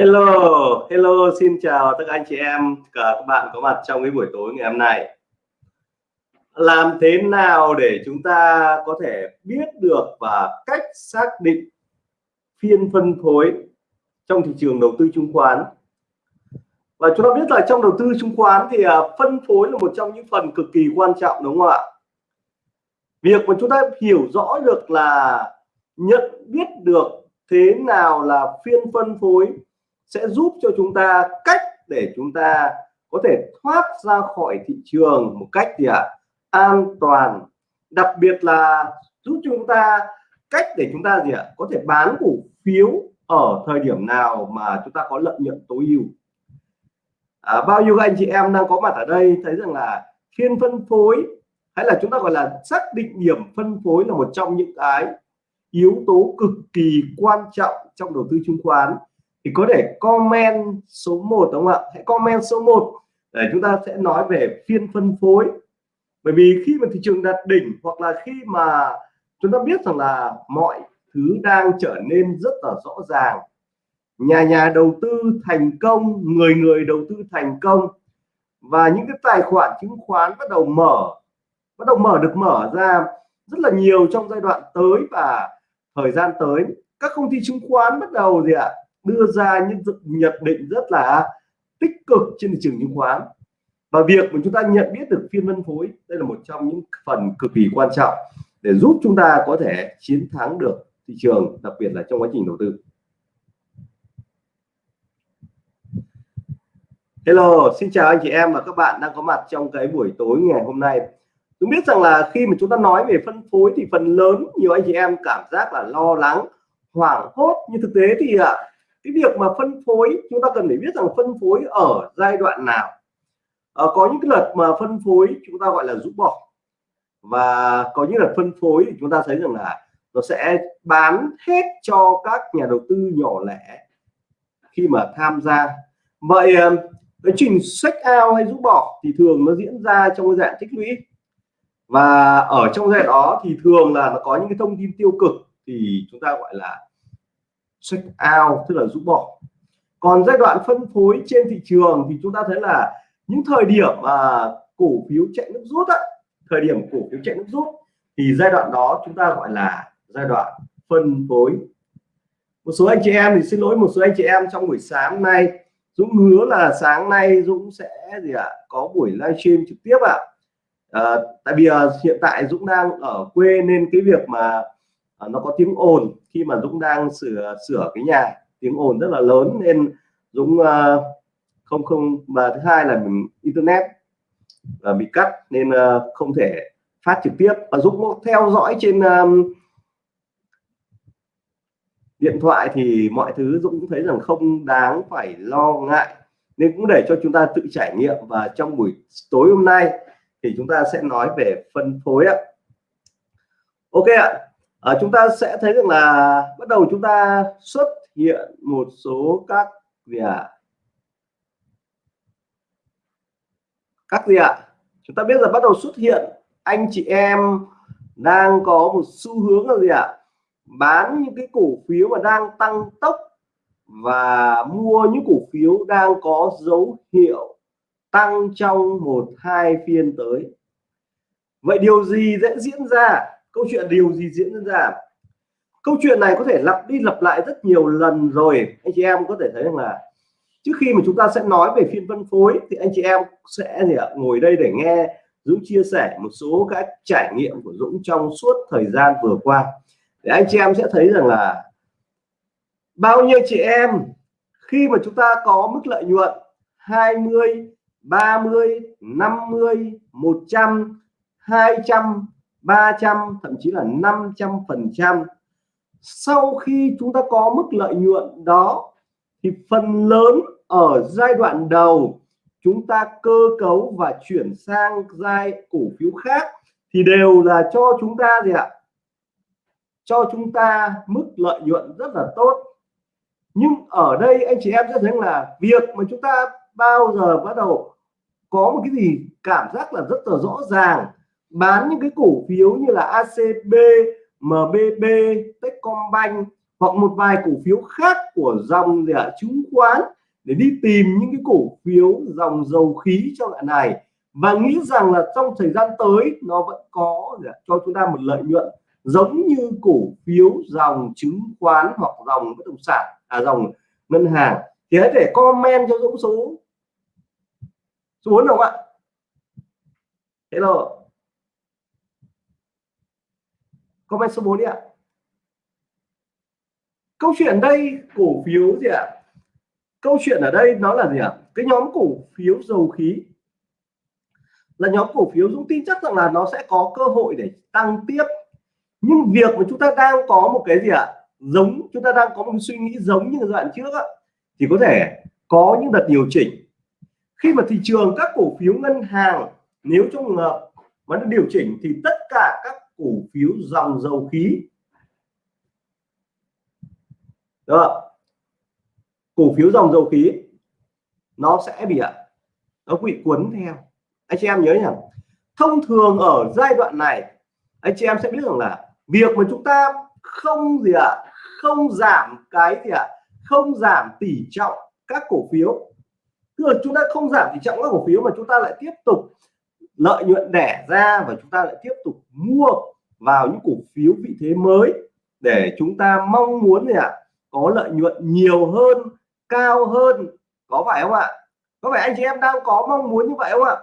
Hello, hello, xin chào tất cả anh chị em, cả các bạn có mặt trong cái buổi tối ngày hôm nay. Làm thế nào để chúng ta có thể biết được và cách xác định phiên phân phối trong thị trường đầu tư chứng khoán? Và chúng ta biết là trong đầu tư chứng khoán thì à, phân phối là một trong những phần cực kỳ quan trọng đúng không ạ? Việc mà chúng ta hiểu rõ được là nhận biết được thế nào là phiên phân phối sẽ giúp cho chúng ta cách để chúng ta có thể thoát ra khỏi thị trường một cách gì ạ à? an toàn đặc biệt là giúp chúng ta cách để chúng ta gì ạ à? có thể bán cổ phiếu ở thời điểm nào mà chúng ta có lợi nhuận tối ưu à, bao nhiêu anh chị em đang có mặt ở đây thấy rằng là phiên phân phối hay là chúng ta gọi là xác định điểm phân phối là một trong những cái yếu tố cực kỳ quan trọng trong đầu tư chứng khoán thì có thể comment số 1 đúng không ạ? Hãy comment số 1 để chúng ta sẽ nói về phiên phân phối. Bởi vì khi mà thị trường đạt đỉnh hoặc là khi mà chúng ta biết rằng là mọi thứ đang trở nên rất là rõ ràng, nhà nhà đầu tư thành công, người người đầu tư thành công và những cái tài khoản chứng khoán bắt đầu mở, bắt đầu mở được mở ra rất là nhiều trong giai đoạn tới và thời gian tới, các công ty chứng khoán bắt đầu gì ạ? Đưa ra những nhận định rất là tích cực trên thị trường chứng khoán. Và việc mà chúng ta nhận biết được phiên phân phối đây là một trong những phần cực kỳ quan trọng để giúp chúng ta có thể chiến thắng được thị trường đặc biệt là trong quá trình đầu tư. Hello, xin chào anh chị em và các bạn đang có mặt trong cái buổi tối ngày hôm nay. Chúng biết rằng là khi mà chúng ta nói về phân phối thì phần lớn nhiều anh chị em cảm giác là lo lắng, hoảng hốt. Nhưng thực tế thì ạ cái việc mà phân phối chúng ta cần phải biết rằng phân phối ở giai đoạn nào. À, có những cái lần mà phân phối chúng ta gọi là rũ bỏ. Và có những lần phân phối thì chúng ta thấy rằng là nó sẽ bán hết cho các nhà đầu tư nhỏ lẻ khi mà tham gia. Vậy ờ, cái trình sách ao hay rũ bỏ thì thường nó diễn ra trong cái dạng tích lũy. Và ở trong giai đoạn đó thì thường là nó có những cái thông tin tiêu cực thì chúng ta gọi là check out tức là rũ bỏ. Còn giai đoạn phân phối trên thị trường thì chúng ta thấy là những thời điểm mà cổ phiếu chạy nước rút á, thời điểm cổ phiếu chạy nước rút thì giai đoạn đó chúng ta gọi là giai đoạn phân phối. Một số anh chị em thì xin lỗi một số anh chị em trong buổi sáng nay Dũng hứa là sáng nay Dũng sẽ gì ạ có buổi livestream trực tiếp ạ. À, tại vì à, hiện tại Dũng đang ở quê nên cái việc mà Ờ, nó có tiếng ồn khi mà Dũng đang sửa sửa cái nhà. Tiếng ồn rất là lớn nên Dũng uh, không không và thứ hai là internet là bị cắt nên uh, không thể phát trực tiếp. Và Dũng theo dõi trên um, điện thoại thì mọi thứ Dũng cũng thấy rằng không đáng phải lo ngại. Nên cũng để cho chúng ta tự trải nghiệm và trong buổi tối hôm nay thì chúng ta sẽ nói về phân phối ạ. Ok ạ à, chúng ta sẽ thấy rằng là bắt đầu chúng ta xuất hiện một số các gì ạ à? các gì ạ à? chúng ta biết là bắt đầu xuất hiện anh chị em đang có một xu hướng là gì ạ à? bán những cái cổ phiếu mà đang tăng tốc và mua những cổ phiếu đang có dấu hiệu tăng trong một hai phiên tới vậy điều gì sẽ diễn ra câu chuyện điều gì diễn ra? Câu chuyện này có thể lặp đi lặp lại rất nhiều lần rồi. Anh chị em có thể thấy rằng là trước khi mà chúng ta sẽ nói về phiên phân phối thì anh chị em sẽ gì ạ? Ngồi đây để nghe Dũng chia sẻ một số các trải nghiệm của Dũng trong suốt thời gian vừa qua. Để anh chị em sẽ thấy rằng là bao nhiêu chị em khi mà chúng ta có mức lợi nhuận 20 30 50 100 200 300 thậm chí là 500 phần trăm. Sau khi chúng ta có mức lợi nhuận đó, thì phần lớn ở giai đoạn đầu, chúng ta cơ cấu và chuyển sang giai cổ phiếu khác thì đều là cho chúng ta gì ạ? Cho chúng ta mức lợi nhuận rất là tốt. Nhưng ở đây anh chị em sẽ thấy là việc mà chúng ta bao giờ bắt đầu có một cái gì cảm giác là rất là rõ ràng bán những cái cổ phiếu như là ACB, MBB, Techcombank hoặc một vài cổ phiếu khác của dòng gì ạ? Chứng khoán để đi tìm những cái cổ phiếu dòng dầu khí trong đoạn này. Và nghĩ rằng là trong thời gian tới nó vẫn có ạ, cho chúng ta một lợi nhuận giống như cổ phiếu dòng chứng khoán hoặc dòng bất động sản à dòng ngân hàng. Thì hãy để comment cho Dũng số. Số 4 không ạ? Hello. Comment số 4 đi ạ? Câu chuyện đây cổ phiếu gì ạ? Câu chuyện ở đây nó là gì ạ? Cái nhóm cổ phiếu dầu khí. Là nhóm cổ phiếu Dũng tin chắc rằng là nó sẽ có cơ hội để tăng tiếp. Nhưng việc mà chúng ta đang có một cái gì ạ? Giống chúng ta đang có một suy nghĩ giống như giai đoạn trước á, thì có thể có những đợt điều chỉnh. Khi mà thị trường các cổ phiếu ngân hàng nếu trong trường hợp mà nó điều chỉnh thì tất cả cổ phiếu dòng dầu khí. Đó cổ phiếu dòng dầu khí, nó sẽ bị ạ, nó bị cuốn theo. Anh chị em nhớ nhỉ? Thông thường ở giai đoạn này, anh chị em sẽ biết rằng là việc mà chúng ta không gì ạ, không giảm cái gì ạ, không giảm tỷ trọng các cổ phiếu. Tức là chúng ta không giảm tỷ trọng các cổ phiếu mà chúng ta lại tiếp tục lợi nhuận đẻ ra và chúng ta lại tiếp tục mua vào những cổ phiếu vị thế mới để chúng ta mong muốn gì ạ? Có lợi nhuận nhiều hơn, cao hơn. Có phải không ạ? Có phải anh chị em đang có mong muốn như vậy không ạ?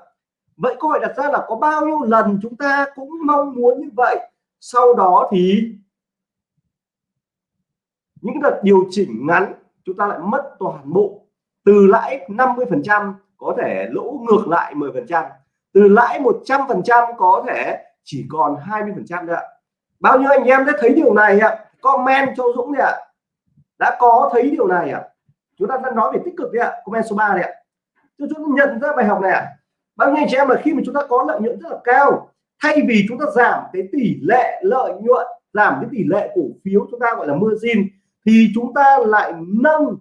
Vậy câu hỏi đặt ra là có bao nhiêu lần chúng ta cũng mong muốn như vậy? Sau đó thì những đợt điều chỉnh ngắn, chúng ta lại mất toàn bộ. Từ lãi 50 phần trăm có thể lỗ ngược lại 10 phần trăm từ lãi 100 phần trăm có thể chỉ còn 20 phần trăm nữa bao nhiêu anh em đã thấy điều này ạ? Comment cho Dũng đi ạ. Đã có thấy điều này ạ. Chúng ta đang nói về tích cực đi ạ. Comment số 3 này ạ. Chúng ta nhận ra bài học này ạ. Bao nhiêu anh chị em là khi mà chúng ta có lợi nhuận rất là cao, thay vì chúng ta giảm cái tỷ lệ lợi nhuận, giảm cái tỷ lệ cổ phiếu chúng ta gọi là margin, thì chúng ta lại nâng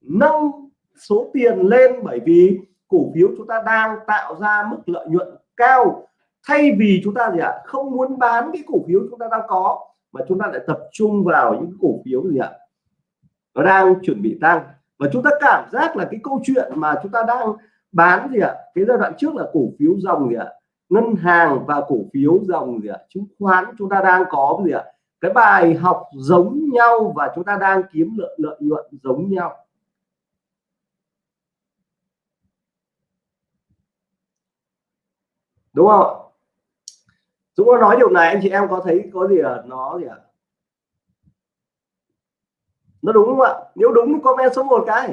nâng số tiền lên bởi vì cổ phiếu chúng ta đang tạo ra mức lợi nhuận cao thay vì chúng ta gì ạ, không muốn bán cái cổ phiếu chúng ta đang có, mà chúng ta lại tập trung vào những cổ phiếu gì ạ, nó đang chuẩn bị tăng. Và chúng ta cảm giác là cái câu chuyện mà chúng ta đang bán gì ạ, cái giai đoạn trước là cổ phiếu dòng gì ạ, ngân hàng và cổ phiếu dòng gì ạ, chứng khoán chúng ta đang có gì ạ, cái bài học giống nhau và chúng ta đang kiếm lợi lợi nhuận giống nhau. Đúng không? Dũng có nói điều này anh chị em có thấy có gì là nó gì ạ? Nó đúng không ạ? Nếu đúng thì comment số một cái.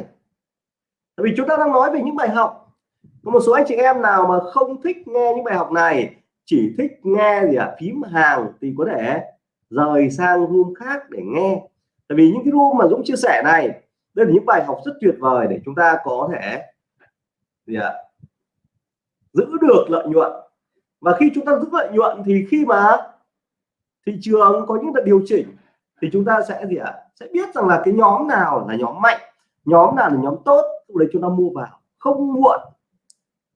Tại vì chúng ta đang nói về những bài học. Có một số anh chị em nào mà không thích nghe những bài học này chỉ thích nghe gì ạ? À, phím hàng thì có thể rời sang room khác để nghe. Tại vì những cái room mà Dũng chia sẻ này đây là những bài học rất tuyệt vời để chúng ta có thể gì ạ? À, giữ được lợi nhuận và khi chúng ta giữ lợi nhuận thì khi mà thị trường có những đợt điều chỉnh thì chúng ta sẽ gì ạ? À, sẽ biết rằng là cái nhóm nào là nhóm mạnh nhóm nào là nhóm tốt để chúng ta mua vào không muộn.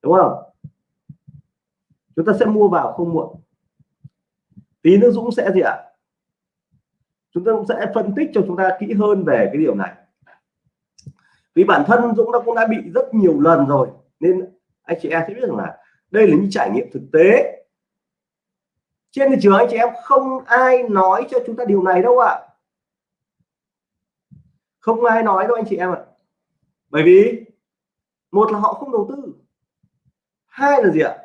Đúng không? Chúng ta sẽ mua vào không muộn. Tí nữa Dũng sẽ gì ạ? À? chúng ta cũng sẽ phân tích cho chúng ta kỹ hơn về cái điều này. Vì bản thân Dũng đã cũng đã bị rất nhiều lần rồi nên anh chị em sẽ biết rằng là đây là những trải nghiệm thực tế trên thị trường anh chị em không ai nói cho chúng ta điều này đâu ạ à. không ai nói đâu anh chị em ạ à. bởi vì một là họ không đầu tư hai là gì ạ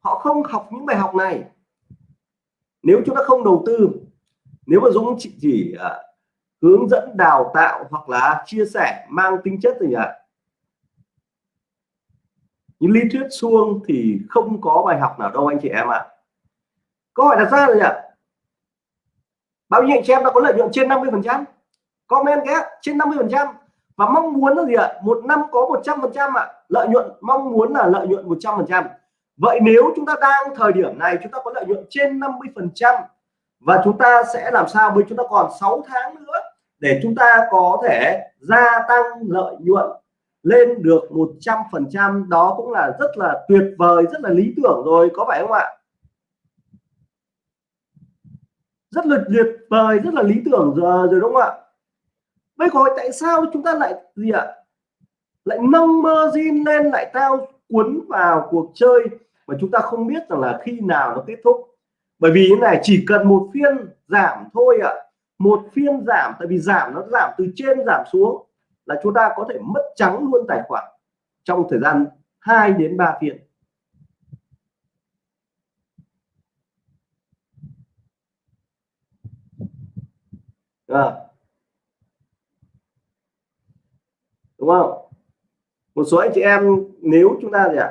họ không học những bài học này nếu chúng ta không đầu tư nếu mà Dũng chỉ, chỉ uh, hướng dẫn đào tạo hoặc là chia sẻ mang tính chất gì ạ à? Lý thuyết suông thì không có bài học nào đâu, anh chị em ạ. À. câu hỏi đặt ra là gì ạ? Bao nhiêu anh chị em đã có lợi nhuận trên 50 phần trăm? Comment cái trên 50 phần trăm. Và mong muốn là gì ạ? Một năm có 100 phần trăm ạ. Lợi nhuận, mong muốn là lợi nhuận 100 phần trăm. Vậy nếu chúng ta đang thời điểm này, chúng ta có lợi nhuận trên 50 phần trăm và chúng ta sẽ làm sao? Với chúng ta còn 6 tháng nữa để chúng ta có thể gia tăng lợi nhuận lên được 100 phần trăm đó cũng là rất là tuyệt vời rất là lý tưởng rồi có phải không ạ? Rất là tuyệt vời rất là lý tưởng rồi, rồi đúng không ạ? Bây giờ tại sao chúng ta lại gì ạ? Lại nâng margin lên lại tao cuốn vào cuộc chơi mà chúng ta không biết rằng là khi nào nó kết thúc? Bởi vì thế này chỉ cần một phiên giảm thôi ạ. Một phiên giảm tại vì giảm nó giảm từ trên giảm xuống là chúng ta có thể mất trắng luôn tài khoản trong thời gian 2 đến 3 phiên. À. đúng không? Một số anh chị em, nếu chúng ta gì ạ?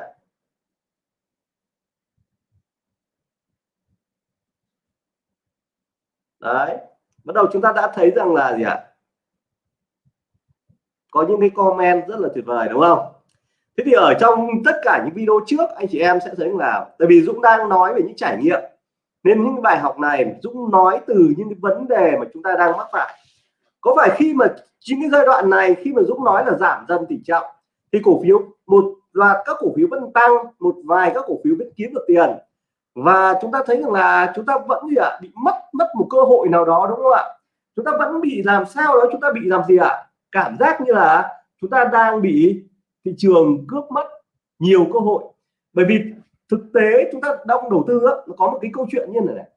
Đấy. Bắt đầu chúng ta đã thấy rằng là gì ạ? Có những cái comment rất là tuyệt vời, đúng không? Thế thì ở trong tất cả những video trước, anh chị em sẽ thấy là, tại vì Dũng đang nói về những trải nghiệm. Nên những bài học này, Dũng nói từ những cái vấn đề mà chúng ta đang mắc phải. Có phải khi mà chính cái giai đoạn này, khi mà Dũng nói là giảm dần tỷ trọng, thì cổ phiếu, một loạt các cổ phiếu vẫn tăng, một vài các cổ phiếu vẫn kiếm được tiền. Và chúng ta thấy rằng là chúng ta vẫn gì ạ? Bị mất mất một cơ hội nào đó, đúng không ạ? Chúng ta vẫn bị làm sao đó? Chúng ta bị làm gì ạ? Cảm giác như là chúng ta đang bị thị trường cướp mất nhiều cơ hội. Bởi vì thực tế chúng ta đông đầu tư á, nó có một cái câu chuyện như này này.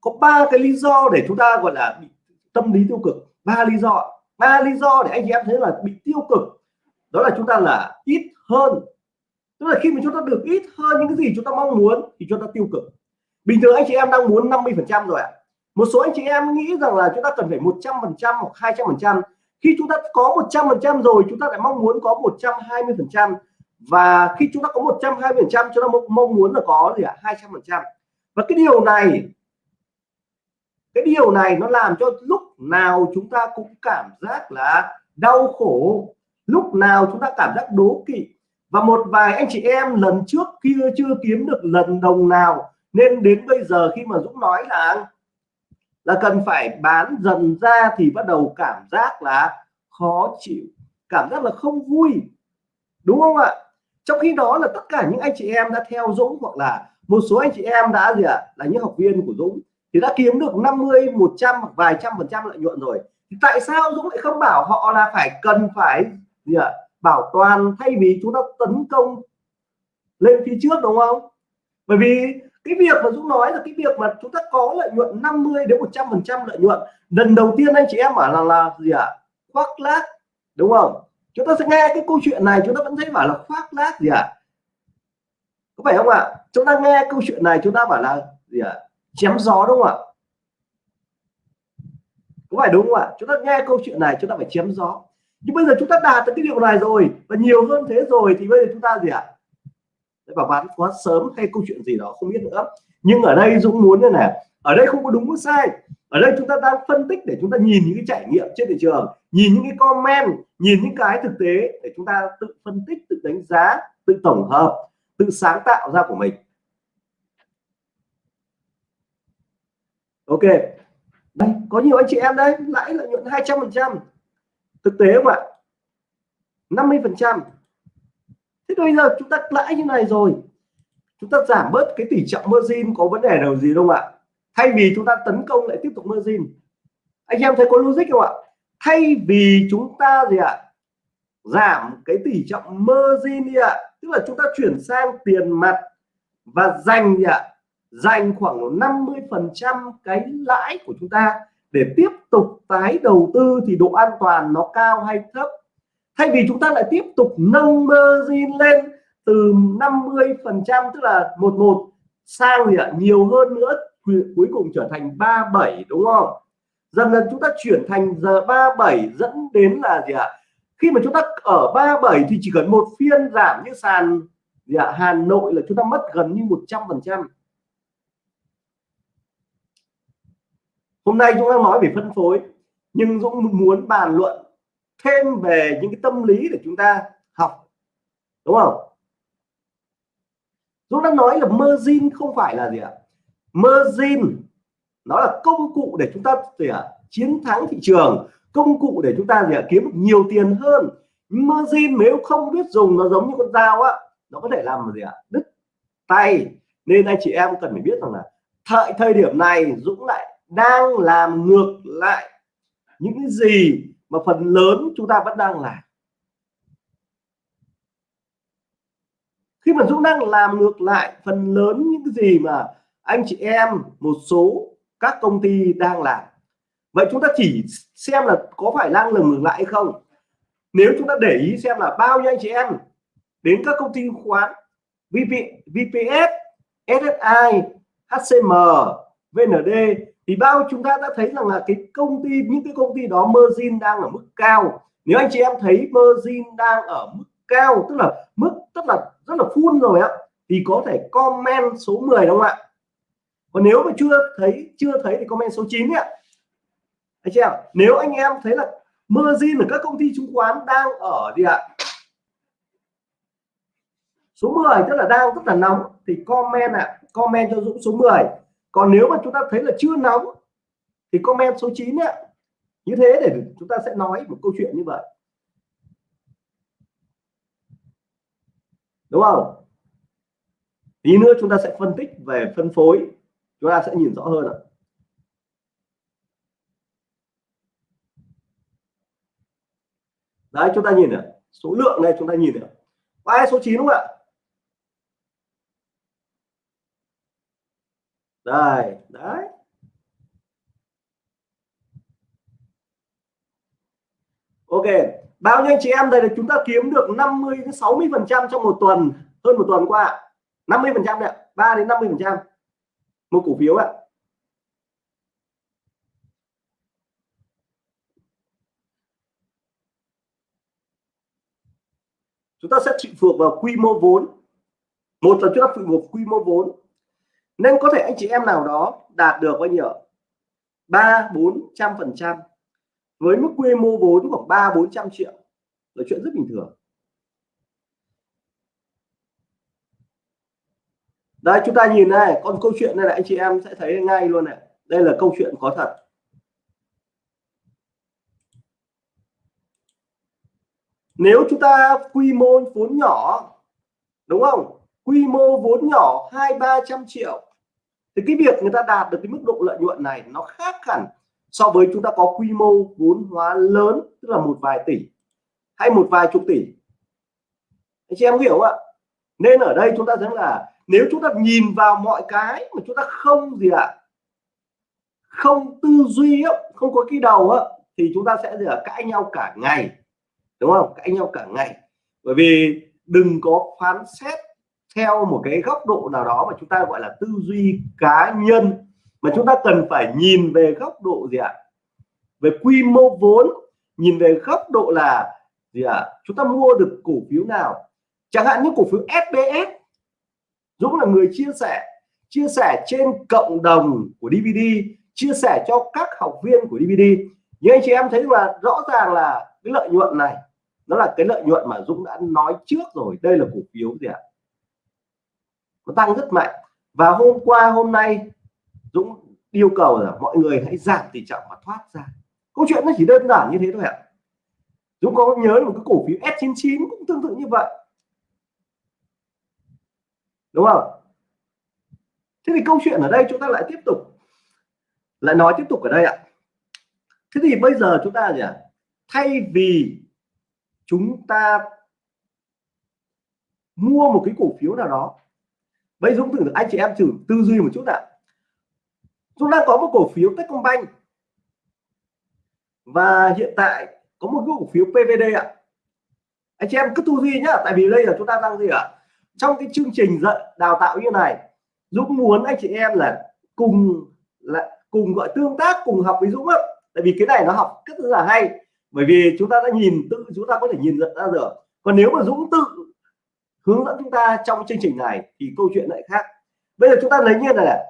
Có ba cái lý do để chúng ta gọi là bị tâm lý tiêu cực. Ba lý do. Ba lý do để anh chị em thấy là bị tiêu cực. Đó là chúng ta là ít hơn. Tức là khi mà chúng ta được ít hơn những cái gì chúng ta mong muốn thì chúng ta tiêu cực. Bình thường anh chị em đang muốn 50 phần trăm rồi ạ. À. một số anh chị em nghĩ rằng là chúng ta cần phải 100 phần trăm hoặc 200 phần trăm khi chúng ta có 100 phần trăm rồi, chúng ta lại mong muốn có 120 phần trăm. Và khi chúng ta có 120 phần trăm, chúng ta mong muốn là có gì ạ? à? 200 phần trăm. Và cái điều này, cái điều này nó làm cho lúc nào chúng ta cũng cảm giác là đau khổ. Lúc nào chúng ta cảm giác đố kỵ. Và một vài anh chị em lần trước kia chưa kiếm được lần đồng nào. Nên đến bây giờ khi mà Dũng nói là là cần phải bán dần ra thì bắt đầu cảm giác là khó chịu, cảm giác là không vui. Đúng không ạ? Trong khi đó là tất cả những anh chị em đã theo Dũng hoặc là một số anh chị em đã gì ạ? Là những học viên của Dũng thì đã kiếm được 50 100 hoặc vài trăm phần trăm lợi nhuận rồi. Thì tại sao Dũng lại không bảo họ là phải cần phải gì ạ? Bảo toàn thay vì chúng ta tấn công lên phía trước, đúng không? Bởi vì cái việc mà Dũng nói là cái việc mà chúng ta có lợi nhuận 50 đến 100 phần trăm lợi nhuận, lần đầu tiên anh chị em bảo là là gì ạ à? khoác lác, đúng không chúng ta sẽ nghe cái câu chuyện này, chúng ta vẫn thấy bảo là khoác lác gì ạ à? có phải không ạ chúng ta nghe câu chuyện này, chúng ta bảo là gì ạ à? chém gió đúng không ạ có phải đúng không ạ chúng ta nghe câu chuyện này, chúng ta phải chém gió nhưng bây giờ chúng ta đạt được cái điều này rồi, và nhiều hơn thế rồi, thì bây giờ chúng ta gì ạ à? Và bán quá sớm hay câu chuyện gì đó không biết nữa. Nhưng ở đây Dũng muốn như này, ở đây không có đúng có sai. Ở đây chúng ta đang phân tích để chúng ta nhìn những cái trải nghiệm trên thị trường, nhìn những cái comment, nhìn những cái thực tế để chúng ta tự phân tích, tự đánh giá, tự tổng hợp, tự sáng tạo ra của mình. Ok. Đây có nhiều anh chị em đấy, lãi lợi nhuận 200 phần trăm. Thực tế không ạ? 50 phần trăm thế bây giờ chúng ta lãi như này rồi. Chúng ta giảm bớt cái tỷ trọng margin, có vấn đề nào gì không ạ? Thay vì chúng ta tấn công lại tiếp tục margin. Anh em thấy có logic không ạ? Thay vì chúng ta gì ạ? Giảm cái tỷ trọng margin đi ạ. Tức là chúng ta chuyển sang tiền mặt và dành gì ạ? Dành khoảng 50 phần trăm cái lãi của chúng ta để tiếp tục tái đầu tư thì độ an toàn nó cao hay thấp? Thay vì chúng ta lại tiếp tục nâng margin lên từ 50 phần trăm, tức là một một, sang gì ạ? Nhiều hơn nữa cuối cùng trở thành 37 đúng không? Dần dần chúng ta chuyển thành giờ 37 dẫn đến là gì ạ? Khi mà chúng ta ở 37 thì chỉ cần một phiên giảm như sàn gì ạ? Hà Nội là chúng ta mất gần như 100 phần trăm. Hôm nay chúng ta nói về phân phối, nhưng Dũng muốn bàn luận thêm về những cái tâm lý để chúng ta học, đúng không? Dũng đã nói là margin không phải là gì ạ? Margin, nó là công cụ để chúng ta gì ạ? Chiến thắng thị trường, công cụ để chúng ta gì ạ? Kiếm nhiều tiền hơn. Margin nếu không biết dùng, nó giống như con dao á, nó có thể làm gì ạ? Đứt tay. Nên anh chị em cần phải biết rằng là thời thời điểm này Dũng lại đang làm ngược lại những cái gì mà phần lớn chúng ta vẫn đang làm. Khi mà Dũng đang làm ngược lại phần lớn những cái gì mà anh chị em một số các công ty đang làm. Vậy chúng ta chỉ xem là có phải đang làm ngược lại hay không. Nếu chúng ta để ý xem là bao nhiêu anh chị em đến các công ty chứng khoán VP, VPS, SSI, HCM, VND thì bao chúng ta đã thấy rằng là cái công ty những cái công ty đó margin đang ở mức cao. Nếu anh chị em thấy margin đang ở mức cao tức là mức tức là rất là full rồi á thì có thể comment số 10 đúng không ạ? Còn nếu mà chưa thấy chưa thấy thì comment số 9 ạ anh chị em nếu anh em thấy là margin ở các công ty chứng khoán đang ở gì ạ? Số 10 tức là đang rất là nóng thì comment ạ. À, comment cho Dũng số 10 còn nếu mà chúng ta thấy là chưa nóng, thì comment số 9 ạ. Như thế để chúng ta sẽ nói một câu chuyện như vậy. Đúng không? Tí nữa chúng ta sẽ phân tích về phân phối. Chúng ta sẽ nhìn rõ hơn ạ. Đấy, chúng ta nhìn này. Số lượng này chúng ta nhìn này. Ai số 9 đúng không ạ? Đây, đấy. Ok, bao nhiêu anh chị em đây là chúng ta kiếm được 50 đến 60 phần trăm trong một tuần, hơn một tuần qua 50 phần trăm đấy 3 đến 50 phần trăm. Một cổ phiếu ạ. Chúng ta sẽ chịu thuộc vào quy mô vốn. Một là chúng ta phụ thuộc quy mô vốn nên có thể anh chị em nào đó đạt được bao nhiêu ba, bốn trăm phần trăm. Với mức quy mô vốn khoảng ba, bốn trăm triệu. Là chuyện rất bình thường. Đây, chúng ta nhìn này, con câu chuyện này là anh chị em sẽ thấy ngay luôn này. Đây là câu chuyện có thật. Nếu chúng ta quy mô vốn nhỏ, đúng không? Quy mô vốn nhỏ hai, ba trăm triệu thì cái việc người ta đạt được cái mức độ lợi nhuận này nó khác hẳn so với chúng ta có quy mô vốn hóa lớn, tức là một vài tỷ hay một vài chục tỷ. Anh chị em hiểu không ạ? Nên ở đây chúng ta thấy là nếu chúng ta nhìn vào mọi cái mà chúng ta không gì ạ, không tư duy không có cái đầu á, thì chúng ta sẽ gì là cãi nhau cả ngày. Đúng không? Cãi nhau cả ngày. Bởi vì đừng có phán xét theo một cái góc độ nào đó mà chúng ta gọi là tư duy cá nhân, mà chúng ta cần phải nhìn về góc độ gì ạ? Về quy mô vốn, nhìn về góc độ là gì ạ? Chúng ta mua được cổ phiếu nào? Chẳng hạn như cổ phiếu SBS Dũng là người chia sẻ chia sẻ trên cộng đồng của DVD chia sẻ cho các học viên của DVD nhưng anh chị em thấy là rõ ràng là cái lợi nhuận này, nó là cái lợi nhuận mà Dũng đã nói trước rồi, đây là cổ phiếu gì ạ? Nó tăng rất mạnh. Và hôm qua, hôm nay, Dũng yêu cầu là mọi người hãy giảm tỷ trọng và thoát ra. Câu chuyện nó chỉ đơn giản như thế thôi ạ. Dũng có nhớ một cái cổ phiếu S99 cũng tương tự như vậy. Đúng không? Thế thì câu chuyện ở đây chúng ta lại tiếp tục, lại nói tiếp tục ở đây ạ. Thế thì bây giờ chúng ta gì ạ? Thay vì chúng ta mua một cái cổ phiếu nào đó vậy Dũng thử anh chị em thử tư duy một chút ạ. Dũng đang có một cổ phiếu Techcombank. Và hiện tại có một cái cổ phiếu PVD ạ. Anh chị em cứ tư duy nhá, tại vì đây là chúng ta đang gì ạ? Trong cái chương trình dạy, đào tạo như này, Dũng muốn anh chị em là cùng là cùng gọi tương tác, cùng học với Dũng á. Tại vì cái này nó học rất là hay. Bởi vì chúng ta đã nhìn tự, chúng ta có thể nhìn nhận ra được. Còn nếu mà Dũng tự hướng dẫn chúng ta trong chương trình này thì câu chuyện lại khác. Bây giờ chúng ta lấy như là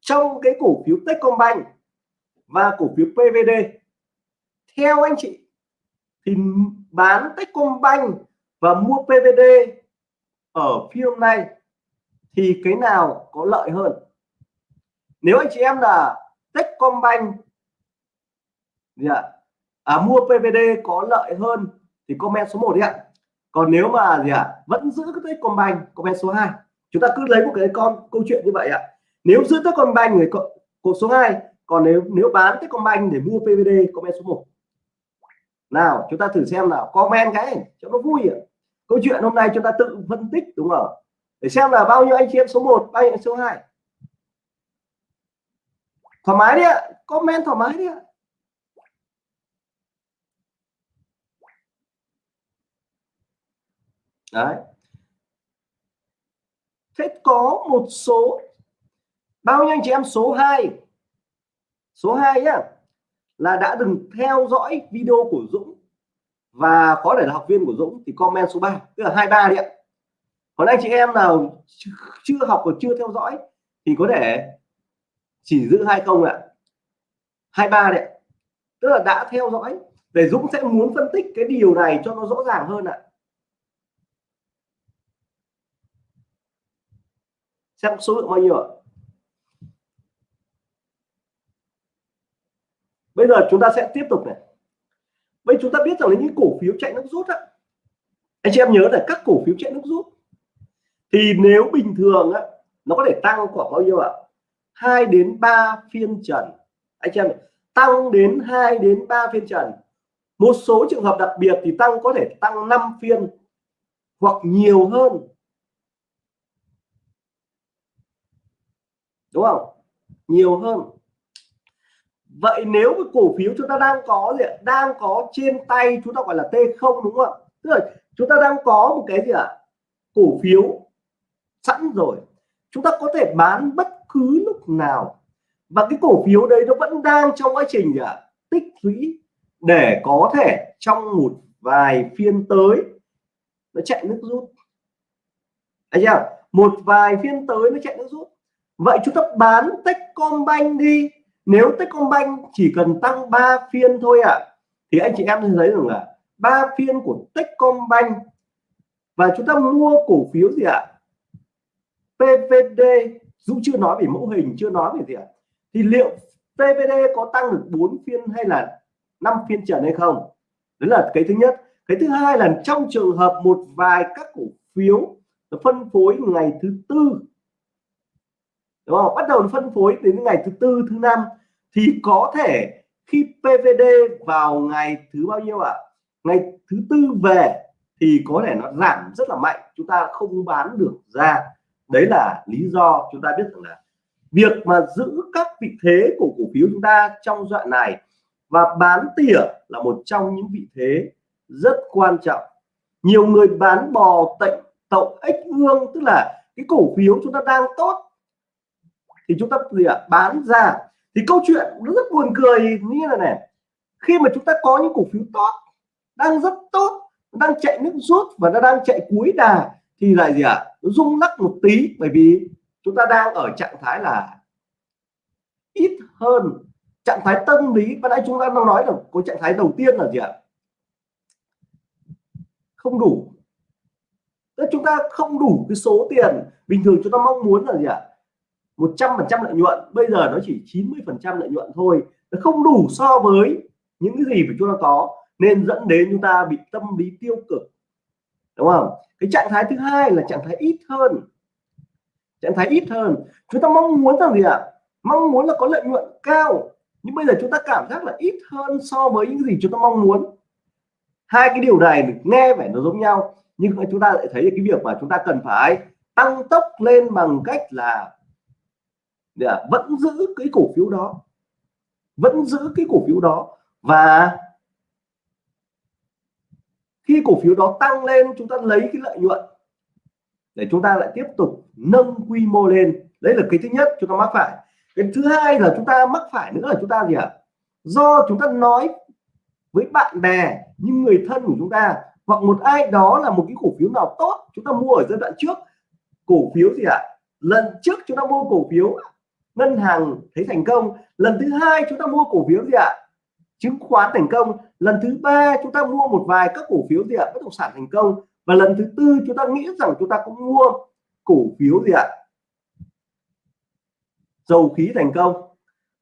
trong cái cổ phiếu Techcombank và cổ phiếu PVD theo anh chị thì bán Techcombank và mua PVD ở phiên hôm nay thì cái nào có lợi hơn? Nếu anh chị em là Techcombank gì ạ? À, mua PVD có lợi hơn thì comment số 1 đi ạ còn nếu mà gì ạ à, vẫn giữ cái Techcombank comment số 2 chúng ta cứ lấy một cái con câu chuyện như vậy ạ. Nếu giữ Techcombank người cột số 2 còn nếu nếu bán Techcombank để mua PVD comment số 1 nào chúng ta thử xem nào comment cái cho nó vui ạ. Câu chuyện hôm nay chúng ta tự phân tích đúng không để xem là bao nhiêu anh chị em số 1 bao nhiêu số 2 thoải mái đi ạ comment thoải mái đi ạ. Đấy. Thế có một số, bao nhiêu anh chị em? Số 2 số 2 nhá, là đã từng theo dõi video của Dũng và có thể là học viên của Dũng thì comment số 3 tức là 23 đi ạ. Còn anh chị em nào chưa học và chưa theo dõi thì có thể chỉ giữ hai công ạ. 23 đấy tức là đã theo dõi, để Dũng sẽ muốn phân tích cái điều này cho nó rõ ràng hơn ạ. Xem số lượng bao nhiêu ạ? Bây giờ chúng ta sẽ tiếp tục này. Bây chúng ta biết rằng là những cổ phiếu chạy nước rút á. Anh chị em nhớ là các cổ phiếu chạy nước rút thì nếu bình thường á, nó có thể tăng khoảng bao nhiêu ạ? 2 đến 3 phiên trần. Anh chị em tăng đến 2 đến 3 phiên trần. Một số trường hợp đặc biệt thì tăng có thể tăng 5 phiên hoặc nhiều hơn. Đúng không? Nhiều hơn. Vậy nếu cái cổ phiếu chúng ta đang có gì đang có trên tay chúng ta gọi là T0 đúng không ạ? Tức là chúng ta đang có một cái gì ạ? Cổ phiếu sẵn rồi. Chúng ta có thể bán bất cứ lúc nào. Và cái cổ phiếu đấy nó vẫn đang trong quá trình gì ạ? Tích lũy để có thể trong một vài phiên tới nó chạy nước rút. Anh chưa? Một vài phiên tới nó chạy nước rút vậy chúng ta bán Techcombank đi nếu Techcombank chỉ cần tăng 3 phiên thôi ạ à, thì anh chị em thấy rằng là ba phiên của Techcombank và chúng ta mua cổ phiếu gì ạ à? PVD Dũng chưa nói về mẫu hình chưa nói về gì ạ à? thì liệu PVD có tăng được 4 phiên hay là 5 phiên trần hay không đấy là cái thứ nhất cái thứ hai là trong trường hợp một vài các cổ phiếu phân phối ngày thứ tư đúng không? Bắt đầu phân phối đến ngày thứ tư, thứ năm. Thì có thể khi PVD vào ngày thứ bao nhiêu ạ? À? ngày thứ tư về thì có thể nó giảm rất là mạnh. Chúng ta không bán được ra. Đấy là lý do chúng ta biết rằng là việc mà giữ các vị thế của cổ phiếu chúng ta trong đoạn này và bán tỉa là một trong những vị thế rất quan trọng. Nhiều người bán bò tệnh tậu ếch ương, tức là cái cổ phiếu chúng ta đang tốt thì chúng ta gì ạ? Bán ra. Thì câu chuyện nó rất buồn cười. Như là này, khi mà chúng ta có những cổ phiếu tốt, đang rất tốt, đang chạy nước rút và nó đang chạy cuối đà, thì lại gì ạ? Rung lắc một tí, bởi vì chúng ta đang ở trạng thái là ít hơn trạng thái tâm lý. Và nãy chúng ta đang nói là có trạng thái đầu tiên là gì ạ? Không đủ. Tức chúng ta không đủ cái số tiền bình thường chúng ta mong muốn là gì ạ? 100% lợi nhuận. Bây giờ nó chỉ 90% lợi nhuận thôi. Nó không đủ so với những cái gì mà chúng ta có. Nên dẫn đến chúng ta bị tâm lý tiêu cực. Đúng không? Cái trạng thái thứ hai là trạng thái ít hơn. Trạng thái ít hơn. Chúng ta mong muốn rằng gì ạ? À? mong muốn là có lợi nhuận cao. Nhưng bây giờ chúng ta cảm giác là ít hơn so với những gì chúng ta mong muốn. Hai cái điều này nghe vẻ nó giống nhau. Nhưng chúng ta lại thấy cái việc mà chúng ta cần phải tăng tốc lên bằng cách là để vẫn giữ cái cổ phiếu đó, vẫn giữ cái cổ phiếu đó và khi cổ phiếu đó tăng lên, chúng ta lấy cái lợi nhuận để chúng ta lại tiếp tục nâng quy mô lên đấy là cái thứ nhất chúng ta mắc phải cái thứ hai là chúng ta mắc phải nữa là chúng ta gì ạ à? do chúng ta nói với bạn bè, những người thân của chúng ta, hoặc một ai đó là một cái cổ phiếu nào tốt, chúng ta mua ở giai đoạn trước, cổ phiếu gì ạ à? lần trước chúng ta mua cổ phiếu ngân hàng thấy thành công. Lần thứ hai chúng ta mua cổ phiếu gì ạ? Chứng khoán thành công. Lần thứ ba chúng ta mua một vài các cổ phiếu gì ạ? Bất động sản thành công. Và lần thứ tư chúng ta nghĩ rằng chúng ta cũng mua cổ phiếu gì ạ? Dầu khí thành công.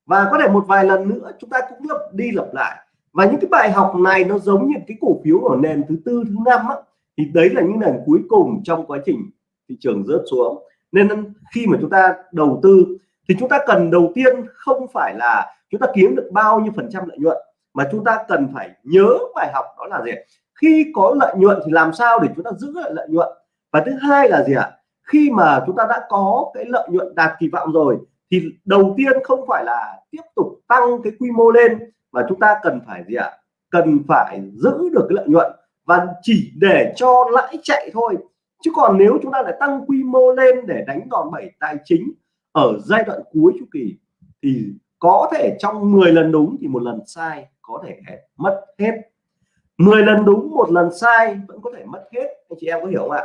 Và có thể một vài lần nữa chúng ta cũng lặp đi lặp lại. Và những cái bài học này nó giống như cái cổ phiếu ở nền thứ tư thứ năm á, thì đấy là những nền cuối cùng trong quá trình thị trường rớt xuống. Nên khi mà chúng ta đầu tư thì chúng ta cần đầu tiên không phải là chúng ta kiếm được bao nhiêu phần trăm lợi nhuận, mà chúng ta cần phải nhớ bài học đó là gì khi có lợi nhuận thì làm sao để chúng ta giữ lại lợi nhuận? Và thứ hai là gì ạ? Khi mà chúng ta đã có cái lợi nhuận đạt kỳ vọng rồi, thì đầu tiên không phải là tiếp tục tăng cái quy mô lên, mà chúng ta cần phải gì ạ? Cần phải giữ được cái lợi nhuận và chỉ để cho lãi chạy thôi. Chứ còn nếu chúng ta lại tăng quy mô lên để đánh đòn bẩy tài chính ở giai đoạn cuối chu kỳ thì có thể trong 10 lần đúng thì một lần sai có thể mất hết. 10 lần đúng, một lần sai vẫn có thể mất hết. Anh chị em có hiểu không ạ?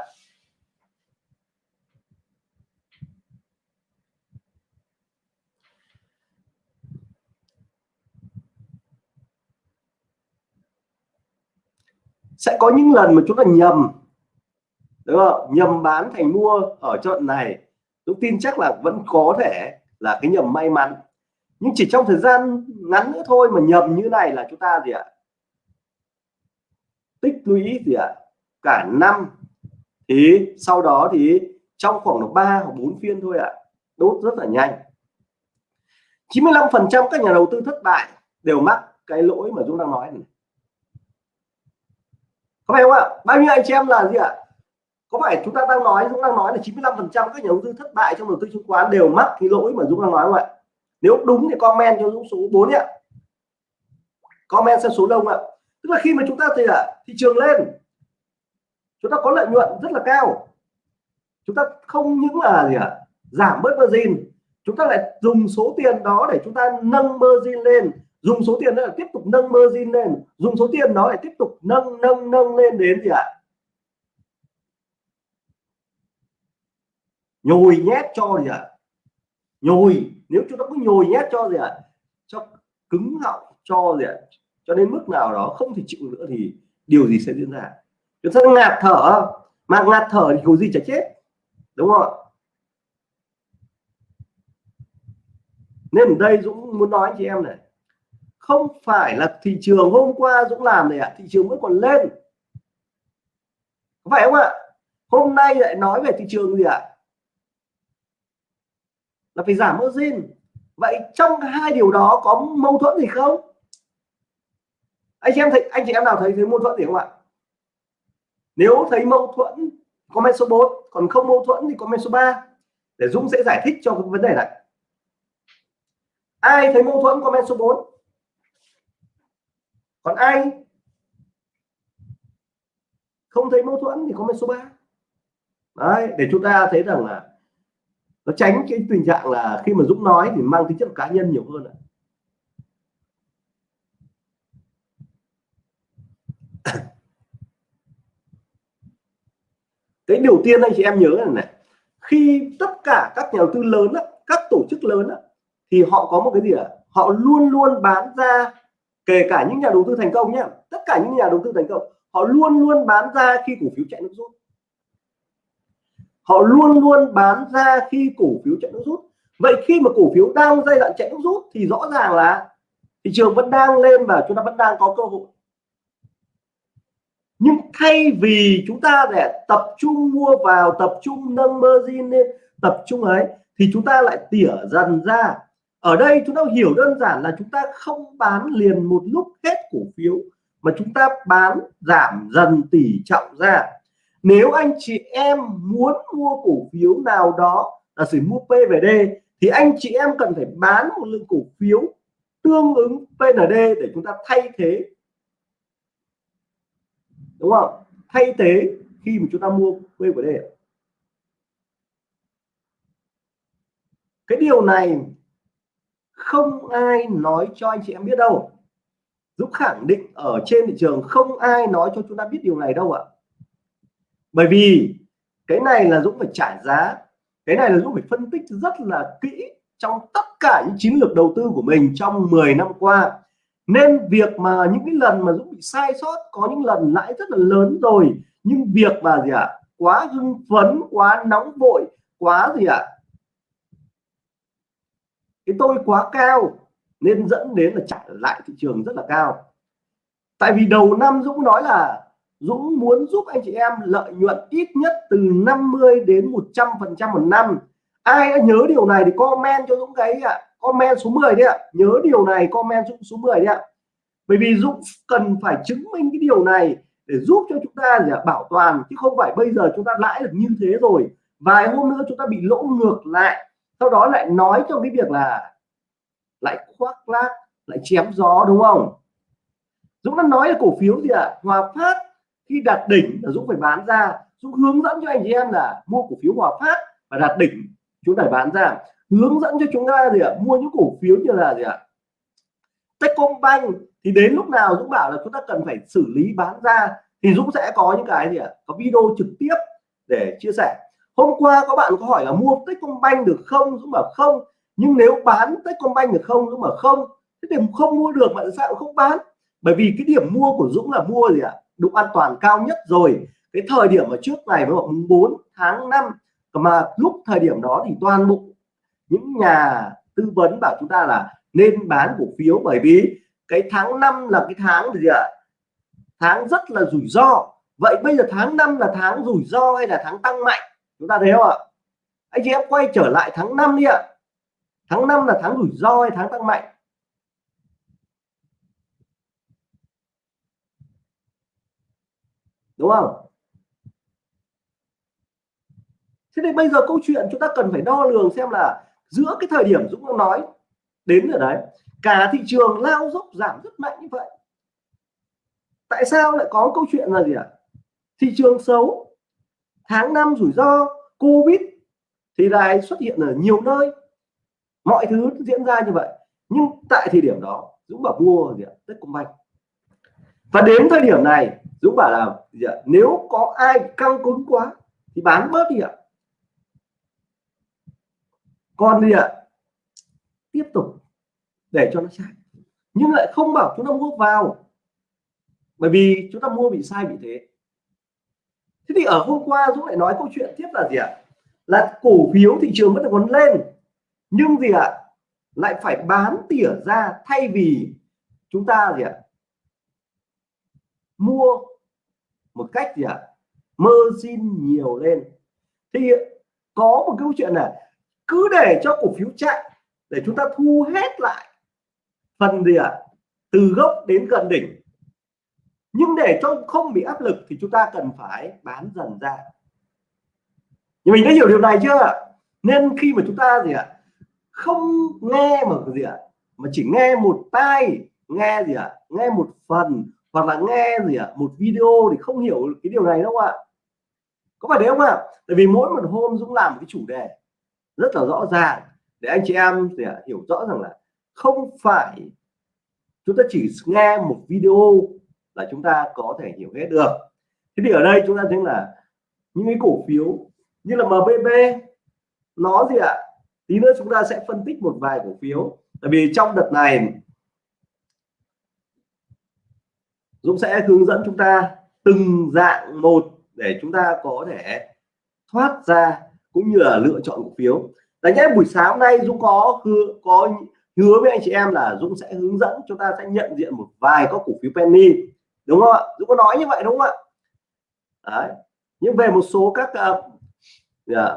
Sẽ có những lần mà chúng ta nhầm, đúng không? Nhầm bán thành mua ở trận này tôi tin chắc là vẫn có thể là cái nhầm may mắn. Nhưng chỉ trong thời gian ngắn nữa thôi mà nhầm như này là chúng ta gì ạ? Tích lũy gì ạ? Cả năm. Thì sau đó thì trong khoảng độ 3 hoặc 4 phiên thôi ạ. Đốt rất là nhanh. 95 phần trăm các nhà đầu tư thất bại đều mắc cái lỗi mà chúng đang nói này. Có phải không ạ? Bao nhiêu anh chị em là gì ạ? Có phải chúng ta đang nói, Dũng đang nói là 95 phần trăm các nhà đầu tư thất bại trong đầu tư chứng khoán đều mắc cái lỗi mà Dũng đang nói không ạ? Nếu đúng thì comment cho Dũng số 4 ạ comment xem số đông ạ. Tức là khi mà chúng ta thì ạ thị trường lên, chúng ta có lợi nhuận rất là cao. Chúng ta không những là gì ạ? Giảm bớt margin. Chúng ta lại dùng số tiền đó để chúng ta nâng margin lên. Dùng số tiền đó là tiếp tục nâng margin lên. Dùng số tiền đó để tiếp tục nâng nâng nâng lên đến gì ạ? Nhồi nhét cho gì ạ? Nhồi nếu chúng ta cứ nhồi nhét cho gì ạ? Cho cứng họng cho gì ạ? Cho đến mức nào đó không thể chịu nữa thì điều gì sẽ diễn ra? Chúng ta ngạt thở mà ngạt thở thì có gì chả chết đúng không ạ? Nên ở đây Dũng muốn nói chị em này không phải là thị trường hôm qua Dũng làm này ạ à, thị trường vẫn còn lên. Phải không ạ? Hôm nay lại nói về thị trường gì ạ? à? Là phải giảm margin. Vậy trong hai điều đó có mâu thuẫn gì không? Anh chị em thấy, anh chị em nào thấy thấy mâu thuẫn gì không ạ? Nếu thấy mâu thuẫn, comment số 4 còn không mâu thuẫn thì comment số 3 để Dũng sẽ giải thích cho cái vấn đề này. Ai thấy mâu thuẫn, comment số 4 còn ai không thấy mâu thuẫn thì comment số 3 đấy, để chúng ta thấy rằng là nó tránh cái tình trạng là khi mà Dũng nói thì mang tính chất cá nhân nhiều hơn ạ cái điều tiên anh chị em nhớ là này khi tất cả các nhà đầu tư lớn á, các tổ chức lớn á, thì họ có một cái gì ạ à? họ luôn luôn bán ra kể cả những nhà đầu tư thành công nhé tất cả những nhà đầu tư thành công họ luôn luôn bán ra khi cổ phiếu chạy nước rút họ luôn luôn bán ra khi cổ phiếu chạy nước rút. Vậy khi mà cổ phiếu đang giai đoạn chạy nước rút thì rõ ràng là thị trường vẫn đang lên và chúng ta vẫn đang có cơ hội. Nhưng thay vì chúng ta để tập trung mua vào, tập trung nâng margin lên, tập trung ấy, thì chúng ta lại tỉa dần ra. Ở đây chúng ta hiểu đơn giản là chúng ta không bán liền một lúc hết cổ phiếu, mà chúng ta bán giảm dần tỷ trọng ra nếu anh chị em muốn mua cổ phiếu nào đó là sử mua P và D, thì anh chị em cần phải bán một lượng cổ phiếu tương ứng PND để chúng ta thay thế. Đúng không? Thay thế khi mà chúng ta mua P và D. Cái điều này không ai nói cho anh chị em biết đâu. Dũng khẳng định ở trên thị trường không ai nói cho chúng ta biết điều này đâu ạ bởi vì cái này là Dũng phải trả giá cái này là Dũng phải phân tích rất là kỹ trong tất cả những chiến lược đầu tư của mình trong 10 năm qua. Nên việc mà những cái lần mà Dũng bị sai sót có những lần lãi rất là lớn rồi nhưng việc mà gì ạ à, quá hưng phấn quá nóng vội quá gì ạ à, cái tôi quá cao nên dẫn đến là trả lại thị trường rất là cao. Tại vì đầu năm Dũng nói là Dũng muốn giúp anh chị em lợi nhuận ít nhất từ 50 đến 100 phần trăm một năm. Ai đã nhớ điều này thì comment cho Dũng cái ạ. Comment số 10 đi ạ. Nhớ điều này, comment Dũng số 10 đi ạ. Bởi vì Dũng cần phải chứng minh cái điều này để giúp cho chúng ta gì ạ, bảo toàn, chứ không phải bây giờ chúng ta lãi được như thế rồi. Vài hôm nữa chúng ta bị lỗ ngược lại. Sau đó lại nói trong cái việc là lại khoác lác, lại chém gió, đúng không? Dũng đã nói là cổ phiếu gì ạ? À? Hòa Phát khi đạt đỉnh là Dũng phải bán ra. Dũng hướng dẫn cho anh chị em là mua cổ phiếu Hòa Phát và đạt đỉnh chúng ta bán ra. Hướng dẫn cho chúng ta gì ạ? À? mua những cổ phiếu như là gì ạ? À? Techcombank. Thì đến lúc nào Dũng bảo là chúng ta cần phải xử lý bán ra, thì Dũng sẽ có những cái gì ạ? À? có video trực tiếp để chia sẻ. Hôm qua có bạn có hỏi là mua Techcombank được không? Dũng bảo không. Nhưng nếu bán Techcombank được không? Dũng bảo không. Thế thì không mua được bạn sao không bán? Bởi vì cái điểm mua của Dũng là mua gì ạ? Độ an toàn cao nhất rồi. Cái thời điểm ở trước này với mùng 4 tháng 5 mà lúc thời điểm đó thì toàn bộ những nhà tư vấn bảo chúng ta là nên bán cổ phiếu bởi vì cái tháng 5 là cái tháng gì ạ? Tháng rất là rủi ro. Vậy bây giờ tháng 5 là tháng rủi ro hay là tháng tăng mạnh? Chúng ta thấy không ạ? Anh chị em quay trở lại tháng 5 đi ạ. Tháng 5 là tháng rủi ro hay tháng tăng mạnh? Đúng không? Thế thì bây giờ câu chuyện chúng ta cần phải đo lường xem là giữa cái thời điểm Dũng nói đến ở đấy, cả thị trường lao dốc giảm rất mạnh như vậy. Tại sao lại có câu chuyện là gì ạ? À? thị trường xấu, tháng năm rủi ro, covid thì lại xuất hiện ở nhiều nơi. Mọi thứ diễn ra như vậy, nhưng tại thời điểm đó, Dũng bảo mua gì ạ? Techcombank và đến thời điểm này Dũng bảo là gì ạ? nếu có ai căng cứng quá, thì bán bớt đi ạ. Còn gì ạ? Tiếp tục để cho nó chạy nhưng lại không bảo chúng ta mua vào. Bởi vì chúng ta mua bị sai bị thế. Thế thì ở hôm qua Dũng lại nói câu chuyện tiếp là gì ạ? Là cổ phiếu thị trường vẫn còn lên. Nhưng gì ạ? Lại phải bán tỉa ra thay vì chúng ta gì ạ? Mua một cách gì ạ? Mơ xin nhiều lên. Thì có một câu chuyện là cứ để cho cổ phiếu chạy để chúng ta thu hết lại phần gì ạ? Từ gốc đến gần đỉnh. Nhưng để cho không bị áp lực thì chúng ta cần phải bán dần ra. Nhưng mình đã hiểu điều này chưa nên khi mà chúng ta gì ạ? Không nghe mà gì ạ? Mà chỉ nghe một tai, nghe gì ạ? Nghe một phần hoặc là nghe gì ạ? Một video thì không hiểu cái điều này đâu ạ. Có phải đấy không ạ? Tại vì mỗi một hôm Dũng làm một cái chủ đề rất là rõ ràng để anh chị em thì hiểu rõ rằng là không phải chúng ta chỉ nghe một video là chúng ta có thể hiểu hết được. Thế thì ở đây chúng ta thấy là những cái cổ phiếu như là MBB nó gì ạ? Tí nữa chúng ta sẽ phân tích một vài cổ phiếu. Tại vì trong đợt này Dũng sẽ hướng dẫn chúng ta từng dạng một để chúng ta có thể thoát ra cũng như là lựa chọn cổ phiếu. Đấy nhé buổi sáng hôm nay Dũng có hứa có hứa với anh chị em là Dũng sẽ hướng dẫn chúng ta sẽ nhận diện một vài các cổ phiếu penny. Đúng không ạ? Dũng có nói như vậy đúng không ạ? Đấy. Nhưng về một số các uh, yeah,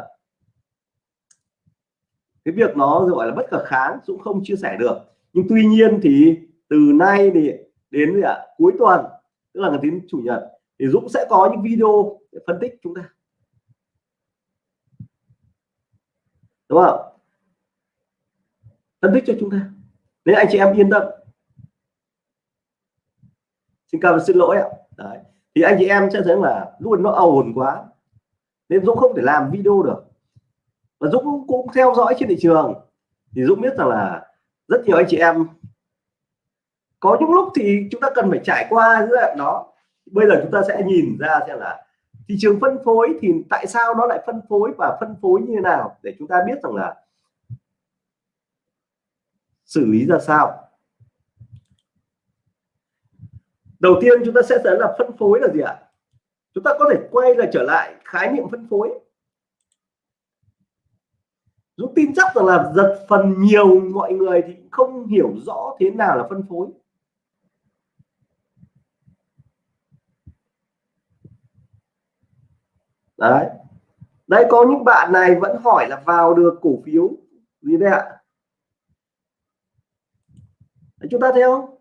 cái việc nó gọi là bất khả kháng Dũng không chia sẻ được. Nhưng tuy nhiên thì từ nay thì đến gì ạ, cuối tuần, tức là ngày đến chủ nhật, thì Dũng sẽ có những video để phân tích chúng ta. Đúng không phân tích cho chúng ta. Nên anh chị em yên tâm. Xin cảm ơn, xin lỗi ạ. Đấy. thì anh chị em sẽ thấy là luôn nó ồn quá, nên Dũng không thể làm video được. Và Dũng cũng theo dõi trên thị trường. Thì Dũng biết rằng là rất nhiều anh chị em có những lúc thì chúng ta cần phải trải qua giai đoạn đó bây giờ chúng ta sẽ nhìn ra xem là thị trường phân phối thì tại sao nó lại phân phối và phân phối như thế nào để chúng ta biết rằng là xử lý ra sao. Đầu tiên chúng ta sẽ thấy là phân phối là gì ạ? Chúng ta có thể quay lại trở lại khái niệm phân phối. Dũng tin chắc rằng là giật phần nhiều mọi người thì không hiểu rõ thế nào là phân phối. Đấy. Đây có những bạn này vẫn hỏi là vào được cổ phiếu gì đây ạ? Đấy, chúng ta thấy không?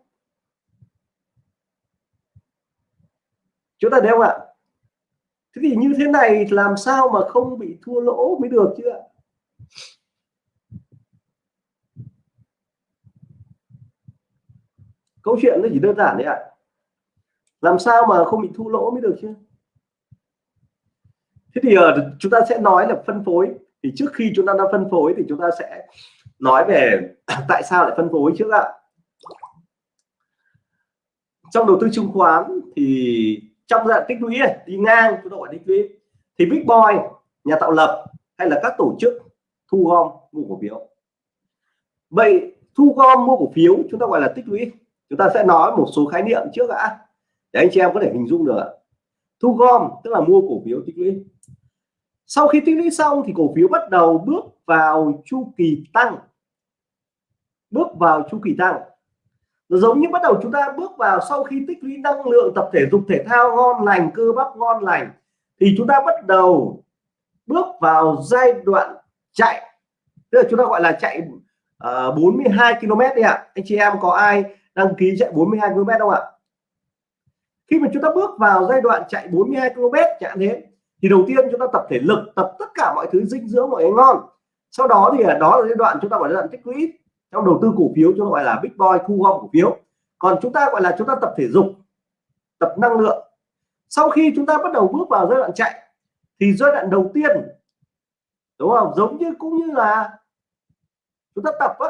Chúng ta thấy không ạ? Thế thì như thế này làm sao mà không bị thua lỗ mới được chứ ạ? Câu chuyện nó chỉ đơn giản đấy ạ. Làm sao mà không bị thua lỗ mới được chứ? Thế thì uh, chúng ta sẽ nói là phân phối. Thì trước khi chúng ta đang phân phối thì chúng ta sẽ nói về tại sao lại phân phối trước ạ. Trong đầu tư chứng khoán thì trong dạng tích lũy đi ngang chúng ta gọi tích lũy thì big boy nhà tạo lập hay là các tổ chức thu gom mua cổ phiếu. Vậy thu gom mua cổ phiếu chúng ta gọi là tích lũy. Chúng ta sẽ nói một số khái niệm trước đã để anh chị em có thể hình dung được thu gom tức là mua cổ phiếu tích lũy sau khi tích lũy xong thì cổ phiếu bắt đầu bước vào chu kỳ tăng. Bước vào chu kỳ tăng. Nó giống như bắt đầu chúng ta bước vào sau khi tích lũy năng lượng tập thể dục thể thao ngon lành cơ bắp ngon lành thì chúng ta bắt đầu bước vào giai đoạn chạy. Tức là chúng ta gọi là chạy ờ, uh, 42 km đi ạ. Anh chị em có ai đăng ký chạy 42 km không ạ? Khi mà chúng ta bước vào giai đoạn chạy 42 km chẳng thế thì đầu tiên chúng ta tập thể lực tập tất cả mọi thứ dinh dưỡng mọi ngon. Sau đó thì đó là giai đoạn chúng ta gọi là giai đoạn tích lũy trong đầu tư cổ phiếu chúng ta gọi là big boy thu gom cổ phiếu. Còn chúng ta gọi là chúng ta tập thể dục tập năng lượng. Sau khi chúng ta bắt đầu bước vào giai đoạn chạy thì giai đoạn đầu tiên đúng không? Giống như cũng như là chúng ta tập á,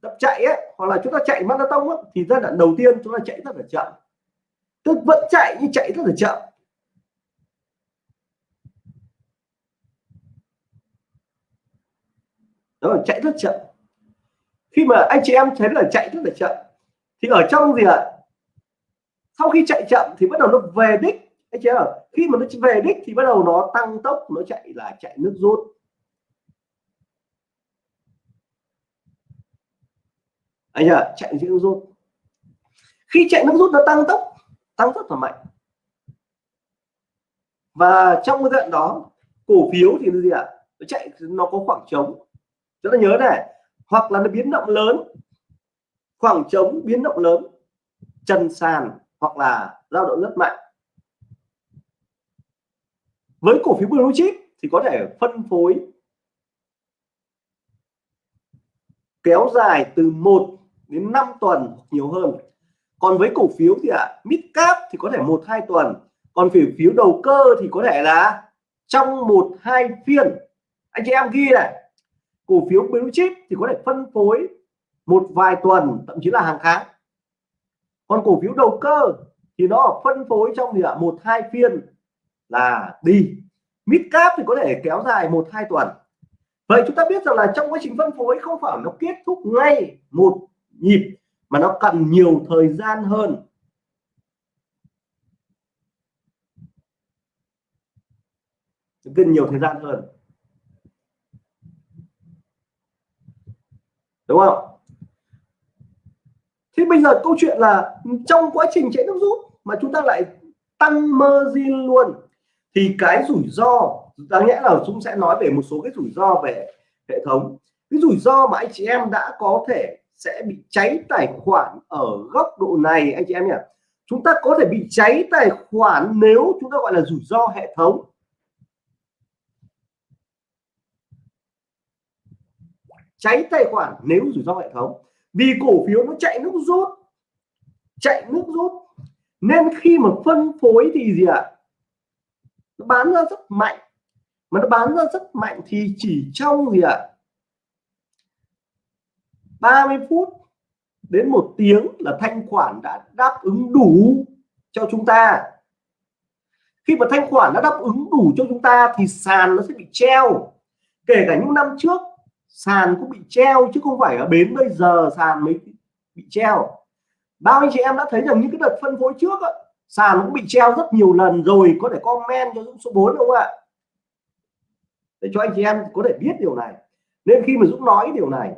tập chạy ấy, hoặc là chúng ta chạy marathon á, thì giai đoạn đầu tiên chúng ta chạy rất là chậm. Tức vẫn chạy nhưng chạy rất là chậm. Đó là chạy rất chậm. Khi mà anh chị em thấy là chạy rất là chậm, thì ở trong gì ạ? Sau khi chạy chậm thì bắt đầu nó về đích. Anh chị em khi mà nó về đích thì bắt đầu nó tăng tốc, nó chạy là chạy nước rút. Anh ạ, chạy nước rút. Khi chạy nước rút nó tăng tốc, tăng rất là mạnh. Và trong cái đoạn đó, cổ phiếu thì gì ạ? Nó chạy, nó có khoảng trống chúng ta nhớ này hoặc là nó biến động lớn khoảng trống biến động lớn chân sàn hoặc là dao động rất mạnh. Với cổ phiếu blue chip thì có thể phân phối kéo dài từ 1 đến 5 tuần nhiều hơn. Còn với cổ phiếu thì ạ à, mid cap thì có thể một hai tuần. Còn cổ phiếu đầu cơ thì có thể là trong một hai phiên. Anh chị em ghi này cổ phiếu blue chip thì có thể phân phối một vài tuần, thậm chí là hàng tháng. Còn cổ phiếu đầu cơ thì nó phân phối trong gì ạ? Một, hai phiên là đi. Mid cap thì có thể kéo dài một, hai tuần. Vậy chúng ta biết rằng là trong quá trình phân phối không phải nó kết thúc ngay một nhịp, mà nó cần nhiều thời gian hơn. Cần nhiều thời gian hơn. Đúng không? Thế bây giờ câu chuyện là trong quá trình chạy nước rút mà chúng ta lại tăng margin luôn, thì cái rủi ro, đáng nhẽ là chúng sẽ nói về một số cái rủi ro về hệ thống. Cái rủi ro mà anh chị em đã có thể sẽ bị cháy tài khoản ở góc độ này, anh chị em nhỉ? Chúng ta có thể bị cháy tài khoản nếu chúng ta gọi là rủi ro hệ thống. Cháy tài khoản nếu rủi ro hệ thống. Vì cổ phiếu nó chạy nước rút, chạy nước rút. Nên khi mà phân phối thì gì ạ? Nó bán ra rất mạnh. Mà nó bán ra rất mạnh thì chỉ trong gì ạ? 30 phút đến một tiếng là thanh khoản đã đáp ứng đủ cho chúng ta. Khi mà thanh khoản đã đáp ứng đủ cho chúng ta thì sàn nó sẽ bị treo. Kể cả những năm trước sàn cũng bị treo chứ không phải ở bến bây giờ sàn mới bị treo. Bao anh chị em đã thấy rằng những cái đợt phân phối trước á, sàn cũng bị treo rất nhiều lần rồi có thể comment cho Dũng số 4 không ạ? Để cho anh chị em có thể biết điều này. Nên khi mà Dũng nói điều này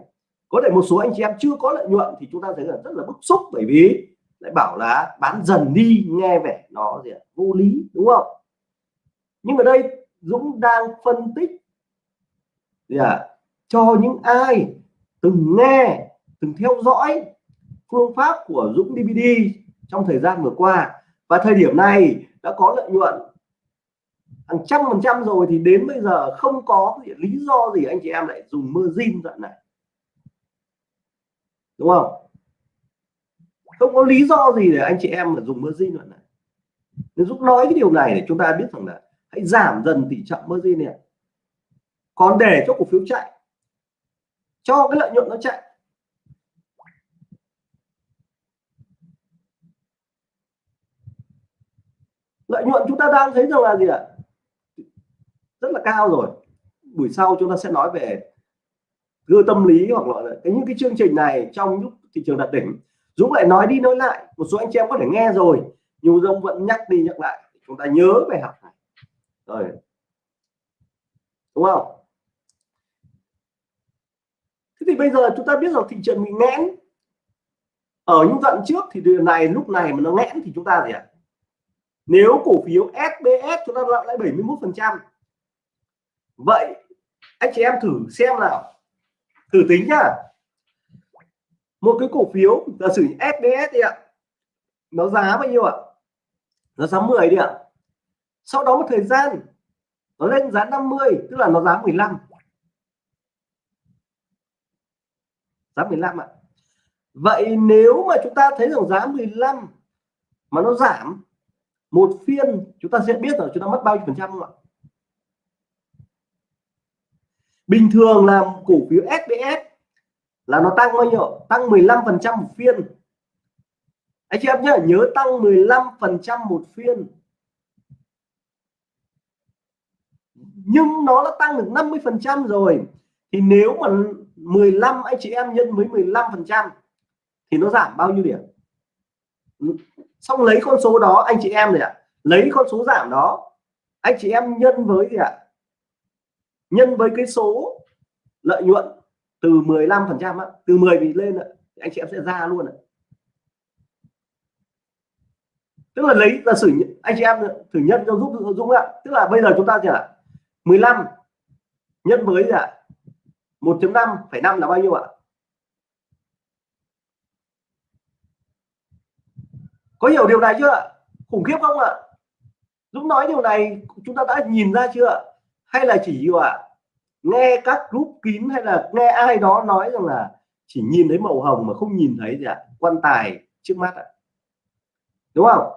có thể một số anh chị em chưa có lợi nhuận thì chúng ta thấy là rất là bức xúc bởi vì lại bảo là bán dần đi nghe vẻ nó gì vô lý đúng không? Nhưng mà đây Dũng đang phân tích. Gì à, cho những ai từng nghe, từng theo dõi phương pháp của Dũng DVD trong thời gian vừa qua. Và thời điểm này đã có lợi nhuận hàng trăm phần trăm rồi thì đến bây giờ không có lý do gì anh chị em lại dùng mơ zin đoạn này. Đúng không? Không có lý do gì để anh chị em mà dùng mơ zin đoạn này. Nên giúp nói cái điều này để chúng ta biết rằng là hãy giảm dần tỷ trọng margin này còn để cho cổ phiếu chạy cho cái lợi nhuận nó chạy. Lợi nhuận chúng ta đang thấy rằng là gì ạ? Rất là cao rồi. Buổi sau chúng ta sẽ nói về gơ tâm lý hoặc là cái những cái chương trình này trong lúc thị trường đạt đỉnh. Dũng lại nói đi nói lại, một số anh chị em có thể nghe rồi, nhưng Dũng vẫn nhắc đi nhắc lại, chúng ta nhớ bài học này. Rồi. Đúng không? Thế thì bây giờ chúng ta biết rằng thị trường bị nghẽn. Ở những đoạn trước thì điều này, lúc này mà nó nghẽn thì chúng ta gì ạ? Nếu cổ phiếu SBS chúng ta lại 71 phần trăm. Vậy, anh chị em thử xem nào. Thử tính nhá. Một cái cổ phiếu, giả sử SBS đi ạ. Nó giá bao nhiêu ạ? Nó giá 10 đi ạ. Sau đó một thời gian, nó lên giá 50 tức là nó giá 15 giá 15 ạ. Vậy nếu mà chúng ta thấy rằng giá 15 mà nó giảm một phiên, chúng ta sẽ biết là chúng ta mất bao nhiêu phần trăm không ạ? Bình thường làm cổ phiếu SBS là nó tăng bao nhiêu? Tăng 15 phần trăm một phiên. Anh chị em nhớ nhớ tăng 15 phần trăm một phiên. Nhưng nó đã tăng được 50 phần trăm rồi thì nếu mà 15 anh chị em nhân với 15 phần trăm thì nó giảm bao nhiêu điểm? Ừ. Xong lấy con số đó, anh chị em này ạ, lấy con số giảm đó, anh chị em nhân với gì ạ? Nhân với cái số lợi nhuận từ 15 phần trăm từ 10 thì lên ạ anh chị em sẽ ra luôn ạ. Tức là lấy giả sử anh chị em thử nhân cho giúp Dũng ạ. Tức là bây giờ chúng ta gì ạ 15 nhân với gì ạ? 1.5,5 là bao nhiêu ạ? Có hiểu điều này chưa ạ? khủng khiếp không ạ? Dũng nói điều này chúng ta đã nhìn ra chưa ạ? hay là chỉ ạ? Nghe các group kín hay là nghe ai đó nói rằng là chỉ nhìn thấy màu hồng mà không nhìn thấy gì ạ? Quan tài trước mắt ạ. Đúng không?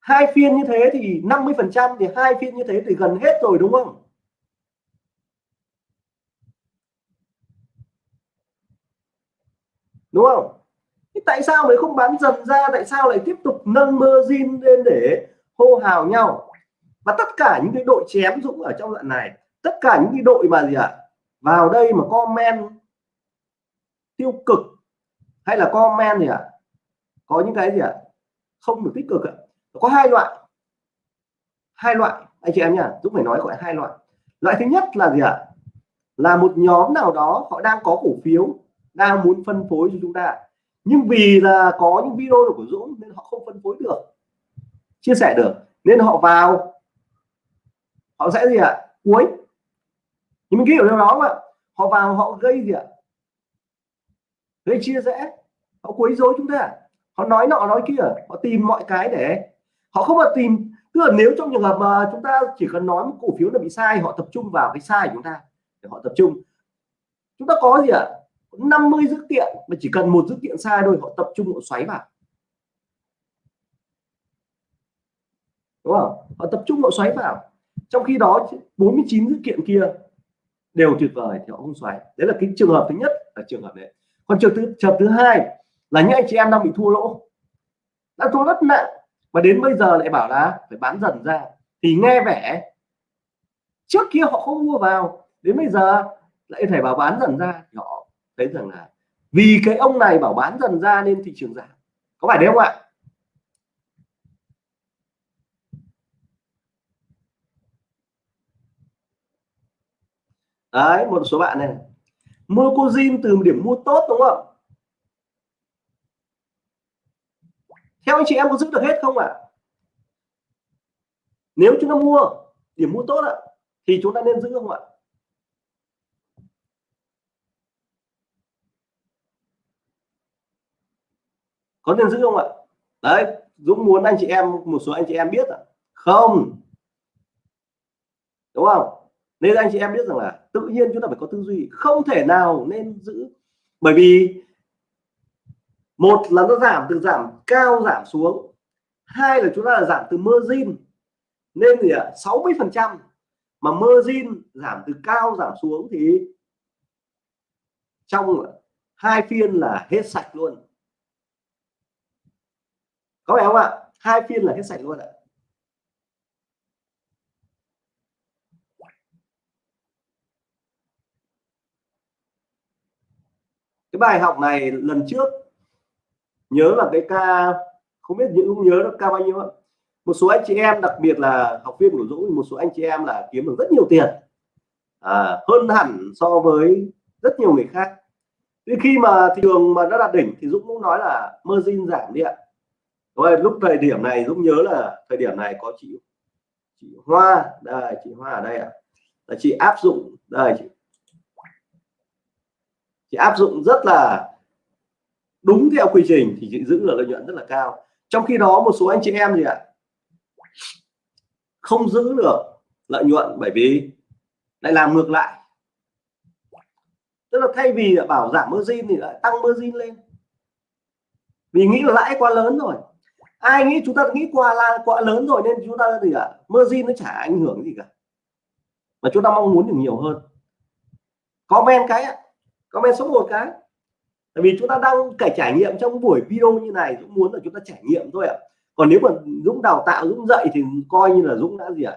Hai phiên như thế thì 50 phần trăm thì hai phiên như thế thì gần hết rồi đúng không? Đúng không? Thế tại sao lại không bán dần ra? Tại sao lại tiếp tục nâng margin lên để hô hào nhau? Và tất cả những cái đội chém dũng ở trong đoạn này tất cả những cái đội mà gì ạ? À, vào đây mà comment tiêu cực hay là comment gì ạ? À, có những cái gì ạ? À, không được tích cực ạ. Có hai loại. Hai loại. Anh chị em nhá dũng phải nói gọi hai loại. Loại thứ nhất là gì ạ? Là một nhóm nào đó họ đang có cổ phiếu đang muốn phân phối cho chúng ta. Nhưng vì là có những video của Dũng nên họ không phân phối được, chia sẻ được. Nên họ vào, họ sẽ gì ạ? À? cuối nhưng mình hiểu điều đó mà. Họ vào họ gây gì ạ? À? gây chia rẽ. Họ quấy rối chúng ta. Họ nói nọ nói kia. Họ tìm mọi cái để họ không mà tìm. Tức là nếu trong trường hợp mà chúng ta chỉ cần nói một cổ phiếu là bị sai, họ tập trung vào cái sai của chúng ta để họ tập trung. Chúng ta có gì ạ? à? 50 dữ kiện, mà chỉ cần một dữ kiện sai thôi, họ tập trung, họ xoáy vào. Đúng không? Họ tập trung, họ xoáy vào. Trong khi đó 49 dữ kiện kia đều tuyệt vời thì họ không xoáy. Đấy là cái trường hợp thứ nhất là trường hợp đấy. Còn trường thứ trường thứ hai là những anh chị em đang bị thua lỗ. Đã thua rất nặng và đến bây giờ lại bảo là phải bán dần ra. Thì nghe vẻ, trước kia họ không mua vào, đến bây giờ lại phải bảo bán dần ra thì họ thấy rằng là vì cái ông này bảo bán dần ra nên thị trường giảm. Có phải đấy không ạ? Đấy, một số bạn này. Mua cô Jin từ điểm mua tốt, đúng không? Theo anh chị em có giữ được hết không ạ? Nếu chúng ta mua, điểm mua tốt ạ, thì chúng ta nên giữ không ạ? Có nên giữ không ạ? Đấy, Dũng muốn anh chị em, một số anh chị em biết à? không. Đúng không? Nên anh chị em biết rằng là tự nhiên chúng ta phải có tư duy, không thể nào nên giữ. Bởi vì một là nó giảm từ giảm cao giảm xuống, hai là chúng ta là giảm từ margin. Nên gì ạ 60 phần trăm mà margin giảm từ cao giảm xuống thì trong hai phiên là hết sạch luôn có phải không ạ? Hai phiên là hết sạch luôn ạ. Cái bài học này lần trước nhớ là cái ca không biết những không nhớ nó ca bao nhiêu ạ. một số anh chị em đặc biệt là học viên của Dũng một số anh chị em là kiếm được rất nhiều tiền. À, hơn hẳn so với rất nhiều người khác. Thì khi mà thị trường mà nó đạt đỉnh thì Dũng cũng nói là margin giảm đi ạ rồi, lúc thời điểm này, Dũng nhớ là thời điểm này có chị chị Hoa. Đây, chị Hoa ở đây ạ. Là chị áp dụng, đây, chị. Chị áp dụng rất là đúng theo quy trình thì chị giữ được lợi nhuận rất là cao. Trong khi đó, một số anh chị em gì ạ? Không giữ được lợi nhuận bởi vì lại làm ngược lại. Tức là thay vì bảo giảm margin thì lại tăng margin lên. Vì nghĩ là lãi quá lớn rồi ai nghĩ chúng ta nghĩ qua là quá lớn rồi nên chúng ta gì ạ? Margin nó chả ảnh hưởng gì cả. Mà chúng ta mong muốn được nhiều hơn. Comment cái ạ. Comment số một cái. Tại vì chúng ta đang cải trải nghiệm trong buổi video như này, Dũng muốn là chúng ta trải nghiệm thôi ạ. Còn nếu mà Dũng đào tạo, Dũng dạy thì coi như là Dũng đã gì ạ?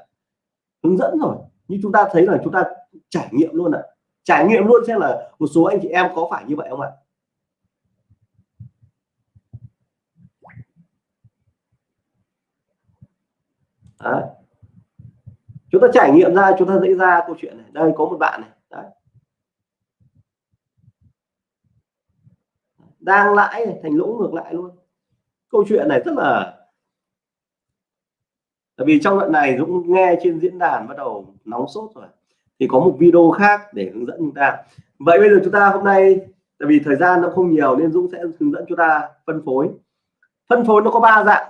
Hướng dẫn rồi. Như chúng ta thấy là chúng ta trải nghiệm luôn ạ. Trải nghiệm luôn xem là một số anh chị em có phải như vậy không ạ? Đấy. chúng ta trải nghiệm ra chúng ta dễ ra câu chuyện này. Đây có một bạn này. Đấy. đang lãi này, thành lỗ ngược lại luôn. Câu chuyện này rất là tại vì trong đoạn này Dũng nghe trên diễn đàn bắt đầu nóng sốt rồi. Thì có một video khác để hướng dẫn chúng ta. Vậy bây giờ chúng ta hôm nay tại vì thời gian nó không nhiều nên Dũng sẽ hướng dẫn chúng ta phân phối. Phân phối nó có ba dạng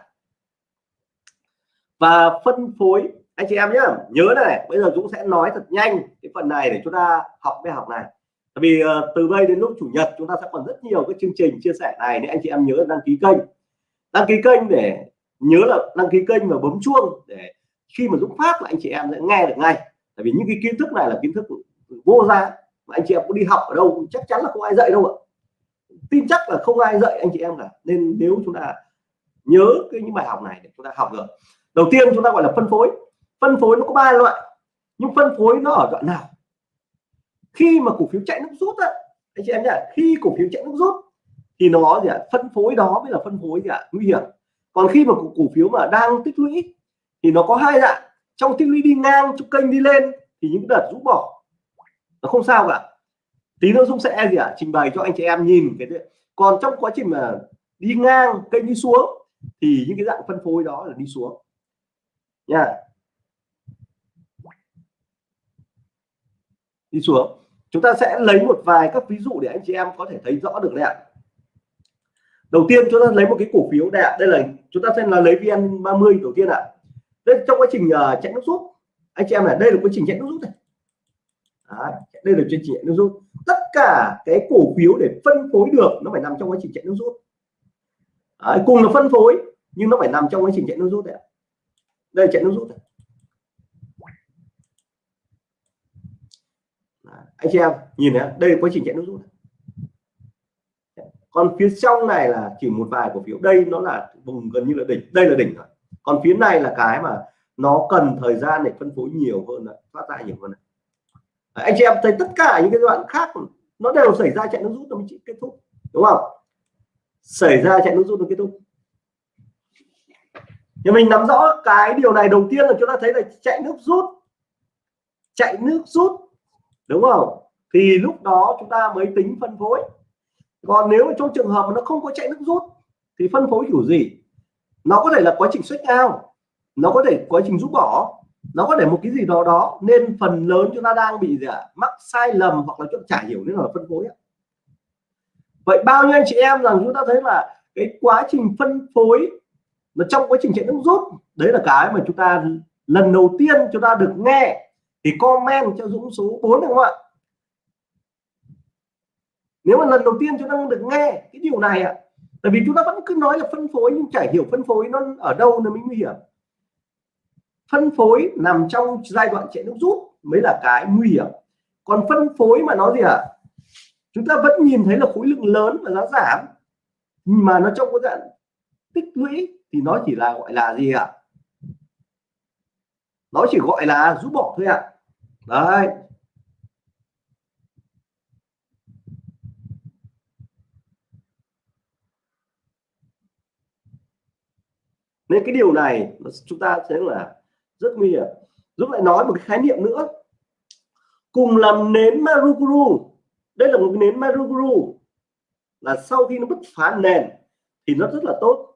và phân phối anh chị em nhé nhớ này bây giờ Dũng sẽ nói thật nhanh cái phần này để chúng ta học bài học này. Tại vì uh, từ đây đến lúc chủ nhật chúng ta sẽ còn rất nhiều cái chương trình chia sẻ này nên anh chị em nhớ đăng ký kênh. Đăng ký kênh để nhớ là đăng ký kênh và bấm chuông để khi mà Dũng phát là anh chị em sẽ nghe được ngay. Tại vì những cái kiến thức này là kiến thức vô giá mà anh chị em có đi học ở đâu chắc chắn là không ai dạy đâu ạ. Tin chắc là không ai dạy anh chị em cả. Nên nếu chúng ta nhớ cái những bài học này để chúng ta học được đầu tiên chúng ta gọi là phân phối. Phân phối nó có ba loại. Nhưng phân phối nó ở đoạn nào? Khi mà cổ phiếu chạy nước rút á anh chị em nhỉ? khi cổ phiếu chạy nước rút thì nó gì ạ? Phân phối đó mới là phân phối gì ạ? Nguy hiểm. Còn khi mà cổ, cổ phiếu mà đang tích lũy thì nó có hai dạng. Trong tích lũy đi ngang trong kênh đi lên thì những đợt rũ bỏ. Nó không sao cả. Tí nữa Dung sẽ gì ạ? Trình bày cho anh chị em nhìn cái đấy. còn trong quá trình mà đi ngang kênh đi xuống thì những cái dạng phân phối đó là đi xuống nha đi xuống. Chúng ta sẽ lấy một vài các ví dụ để anh chị em có thể thấy rõ được đấy ạ. Đầu tiên chúng ta lấy một cái cổ phiếu đây ạ đây là chúng ta sẽ là lấy vn 30 đầu tiên ạ. Đây trong quá trình uh, chạy nước rút anh chị em này đây là quá trình chạy nước rút này. Đấy, đây là chương trình chạy nước rút. Tất cả cái cổ phiếu để phân phối được nó phải nằm trong quá trình chạy nước rút. Đấy, cùng là phân phối nhưng nó phải nằm trong quá trình chạy nước rút đấy đây chạy nước rút này. anh chị em, nhìn thấy đây là quá trình chạy nước rút còn phía trong này là chỉ một vài cổ phiếu. Đây nó là vùng gần như là đỉnh, đây là đỉnh rồi. Còn phía này là cái mà nó cần thời gian để phân phối nhiều hơn là phát ra nhiều hơn này. anh chị em thấy tất cả những cái đoạn khác nó đều xảy ra chạy nước rút nó mới kết thúc, đúng không? Xảy ra chạy nước rút nó kết thúc nhưng mình nắm rõ cái điều này đầu tiên là chúng ta thấy là chạy nước rút. Chạy nước rút, đúng không? Thì lúc đó chúng ta mới tính phân phối. Còn nếu mà trong trường hợp mà nó không có chạy nước rút, thì phân phối kiểu gì? Nó có thể là quá trình xuất ao, nó có thể quá trình rút bỏ, nó có thể một cái gì đó đó. Nên phần lớn chúng ta đang bị gì ạ? Mắc sai lầm hoặc là chúng chả hiểu nên là phân phối vậy bao nhiêu anh chị em rằng chúng ta thấy là cái quá trình phân phối nó trong quá trình chạy nước rút, đấy là cái mà chúng ta lần đầu tiên chúng ta được nghe thì comment cho Dũng số 4 được không ạ? Nếu mà lần đầu tiên chúng ta được nghe cái điều này ạ, tại vì chúng ta vẫn cứ nói là phân phối nhưng chả hiểu phân phối nó ở đâu là mới nguy hiểm. Phân phối nằm trong giai đoạn chạy nước rút mới là cái nguy hiểm. Còn phân phối mà nó gì ạ? À? chúng ta vẫn nhìn thấy là khối lượng lớn và giá giảm mà nó trong cái dạng tích lũy thì nó chỉ là gọi là gì ạ? À? nó chỉ gọi là rút bỏ thôi ạ. À. đấy. Nên cái điều này chúng ta sẽ là rất nguy hiểm. Giúp lại nói một cái khái niệm nữa. Cùng làm nến Maruguru. Đây là một cái nến Maruguru. Là sau khi nó bứt phá nền thì nó rất là tốt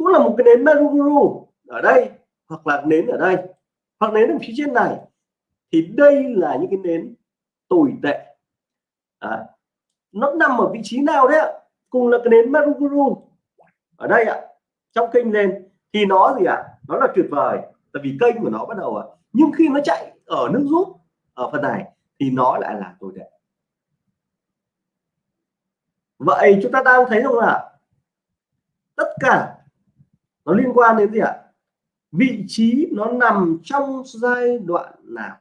cũng là một cái nến Maruguru ở đây hoặc là nến ở đây hoặc nến ở phía trên này. Thì đây là những cái nến tồi tệ. À, nó nằm ở vị trí nào đấy ạ? Cùng là cái nến Maruguru ở đây ạ trong kênh lên. Thì nó gì ạ? Nó là tuyệt vời tại vì kênh của nó bắt đầu ạ. Nhưng khi nó chạy ở nước rút ở phần này thì nó lại là tồi tệ. Vậy chúng ta đang thấy rằng là tất cả nó liên quan đến gì ạ? Vị trí nó nằm trong giai đoạn nào?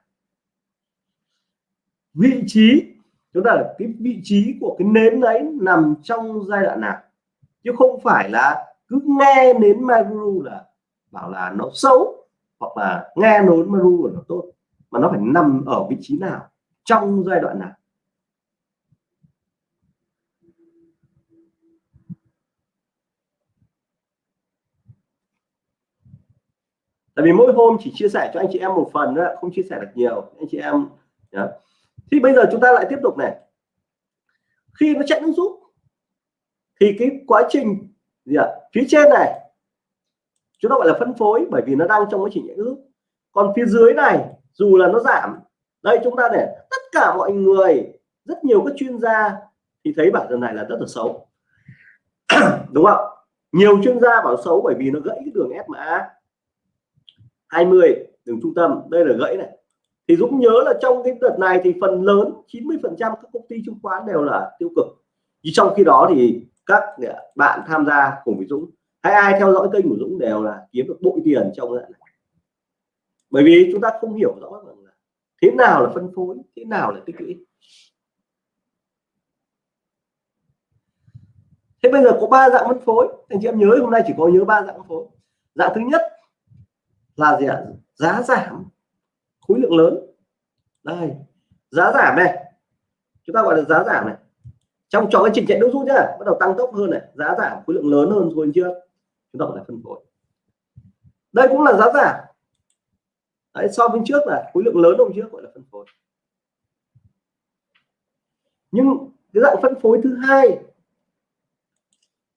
Vị trí, chúng ta là cái vị trí của cái nến đấy nằm trong giai đoạn nào? Chứ không phải là cứ nghe nến Maru là bảo là nó xấu, hoặc là nghe nến Maru là nó tốt, mà nó phải nằm ở vị trí nào? Trong giai đoạn nào? Tại vì mỗi hôm chỉ chia sẻ cho anh chị em một phần nữa không chia sẻ được nhiều. Anh chị em, nhá. thì bây giờ chúng ta lại tiếp tục này. Khi nó chạy nước rút, thì cái quá trình gì ạ? Phía trên này, chúng ta gọi là phân phối bởi vì nó đang trong quá trình chạy nước còn phía dưới này, dù là nó giảm, đây chúng ta để tất cả mọi người, rất nhiều các chuyên gia thì thấy bản thân này là rất là xấu. Đúng không? Nhiều chuyên gia bảo xấu bởi vì nó gãy cái đường SMA 20 đường trung tâm, đây là gãy này. Thì Dũng nhớ là trong cái đợt này thì phần lớn 90 phần trăm các công ty chứng khoán đều là tiêu cực. Nhưng trong khi đó thì các à, bạn tham gia cùng với Dũng, hay ai theo dõi kênh của Dũng đều là kiếm được bội tiền trong đoạn này. Bởi vì chúng ta không hiểu rõ rằng là thế nào là phân phối, thế nào là tích lũy. Thế bây giờ có ba dạng phân phối. Anh chị em nhớ hôm nay chỉ có nhớ ba dạng phân phối. Dạng thứ nhất là gì ạ? Giá giảm. Khối lượng lớn. Đây. Giá giảm này chúng ta gọi là giá giảm này. Trong cho cái trình chạy nước rút nhá bắt đầu tăng tốc hơn này. Giá giảm khối lượng lớn hơn rồi chưa? Chúng ta gọi là phân phối. Đây cũng là giá giảm. Đấy, so với trước là khối lượng lớn hôm trước gọi là phân phối. Nhưng cái dạng phân phối thứ hai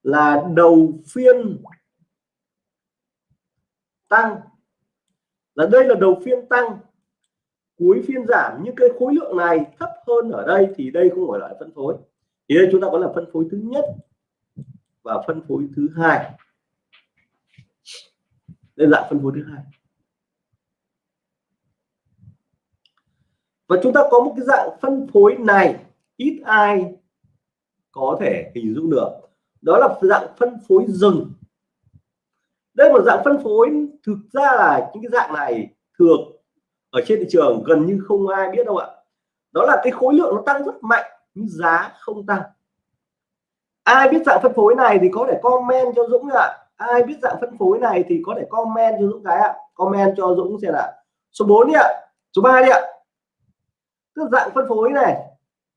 là đầu phiên tăng là đây là đầu phiên tăng. Cuối phiên giảm, nhưng cái khối lượng này thấp hơn ở đây thì đây không phải là phân phối. Thì đây chúng ta có là phân phối thứ nhất và phân phối thứ hai. Đây là phân phối thứ hai. Và chúng ta có một cái dạng phân phối này, ít ai có thể hình dung được. Đó là dạng phân phối rừng đây là một dạng phân phối. Thực ra là những cái dạng này thường ở trên thị trường gần như không ai biết đâu ạ. Đó là cái khối lượng nó tăng rất mạnh, nhưng giá không tăng. Ai biết dạng phân phối này thì có thể comment cho Dũng ạ. Ai biết dạng phân phối này thì có thể comment cho Dũng cái ạ. Comment cho Dũng xem ạ số 4 đi ạ. Số 3 đi ạ. Tức dạng phân phối này,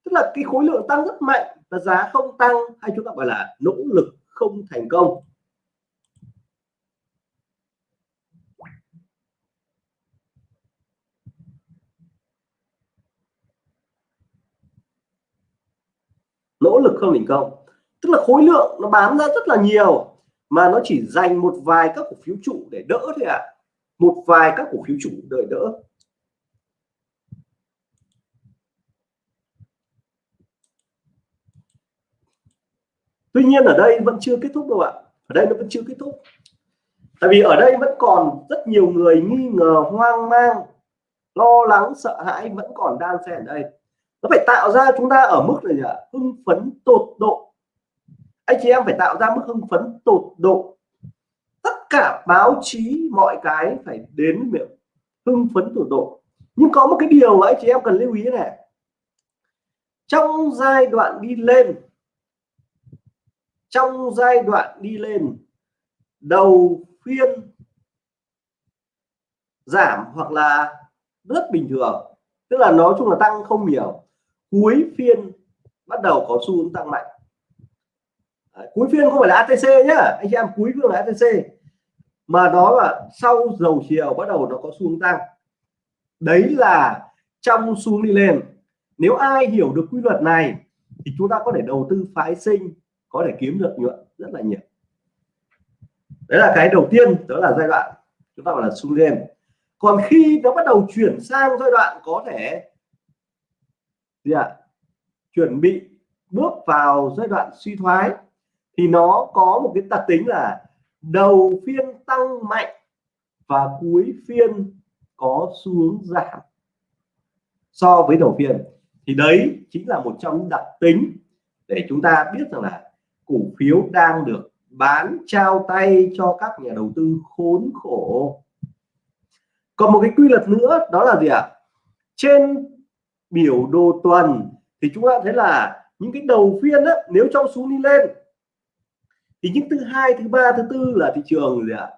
tức là cái khối lượng tăng rất mạnh và giá không tăng hay chúng ta gọi là nỗ lực không thành công. Nỗ lực không thành công. Tức là khối lượng nó bán ra rất là nhiều, mà nó chỉ dành một vài các cổ phiếu trụ để đỡ thôi ạ. À. một vài các cổ phiếu chủ đợi đỡ. Tuy nhiên ở đây vẫn chưa kết thúc đâu ạ. Ở đây nó vẫn chưa kết thúc. Tại vì ở đây vẫn còn rất nhiều người nghi ngờ, hoang mang, lo lắng, sợ hãi, vẫn còn đang xen ở đây nó phải tạo ra chúng ta ở mức này là hưng phấn tột độ. Anh chị em phải tạo ra mức hưng phấn tột độ. Tất cả báo chí, mọi cái phải đến miệng hưng phấn tột độ. Nhưng có một cái điều mà anh chị em cần lưu ý này. Trong giai đoạn đi lên, trong giai đoạn đi lên, đầu phiên giảm hoặc là rất bình thường. Tức là nói chung là tăng không nhiều cuối phiên bắt đầu có xu hướng tăng mạnh. Đấy, cuối phiên không phải là ATC nhá anh chị em cuối phiên là ATC mà nó là sau dầu chiều bắt đầu nó có xu hướng tăng. Đấy là trong xu hướng đi lên. Nếu ai hiểu được quy luật này thì chúng ta có thể đầu tư phái sinh có thể kiếm được nhuận rất là nhiều. Đấy là cái đầu tiên đó là giai đoạn chúng ta gọi là xu lên. Còn khi nó bắt đầu chuyển sang giai đoạn có thể gì ạ à, chuẩn bị bước vào giai đoạn suy thoái thì nó có một cái đặc tính là đầu phiên tăng mạnh và cuối phiên có xu hướng giảm. So với đầu phiên thì đấy chính là một trong những đặc tính để chúng ta biết rằng là cổ phiếu đang được bán trao tay cho các nhà đầu tư khốn khổ. Còn một cái quy luật nữa đó là gì ạ? Trên biểu đồ tuần thì chúng ta thấy là những cái đầu phiên đó, nếu trong xuống đi lên thì những thứ hai thứ ba thứ tư là thị trường gì ạ?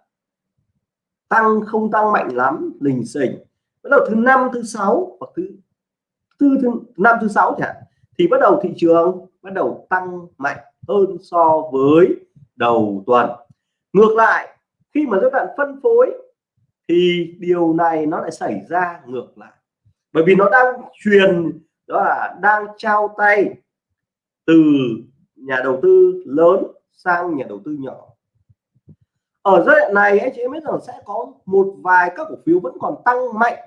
Tăng không tăng mạnh lắm lình xình. Bắt đầu thứ năm thứ sáu hoặc thứ tư thứ năm thứ sáu chẳng thì bắt đầu thị trường bắt đầu tăng mạnh hơn so với đầu tuần. Ngược lại khi mà các bạn phân phối thì điều này nó lại xảy ra ngược lại bởi vì nó đang truyền đó là đang trao tay từ nhà đầu tư lớn sang nhà đầu tư nhỏ ở giai đoạn này anh chị em biết rằng sẽ có một vài các cổ phiếu vẫn còn tăng mạnh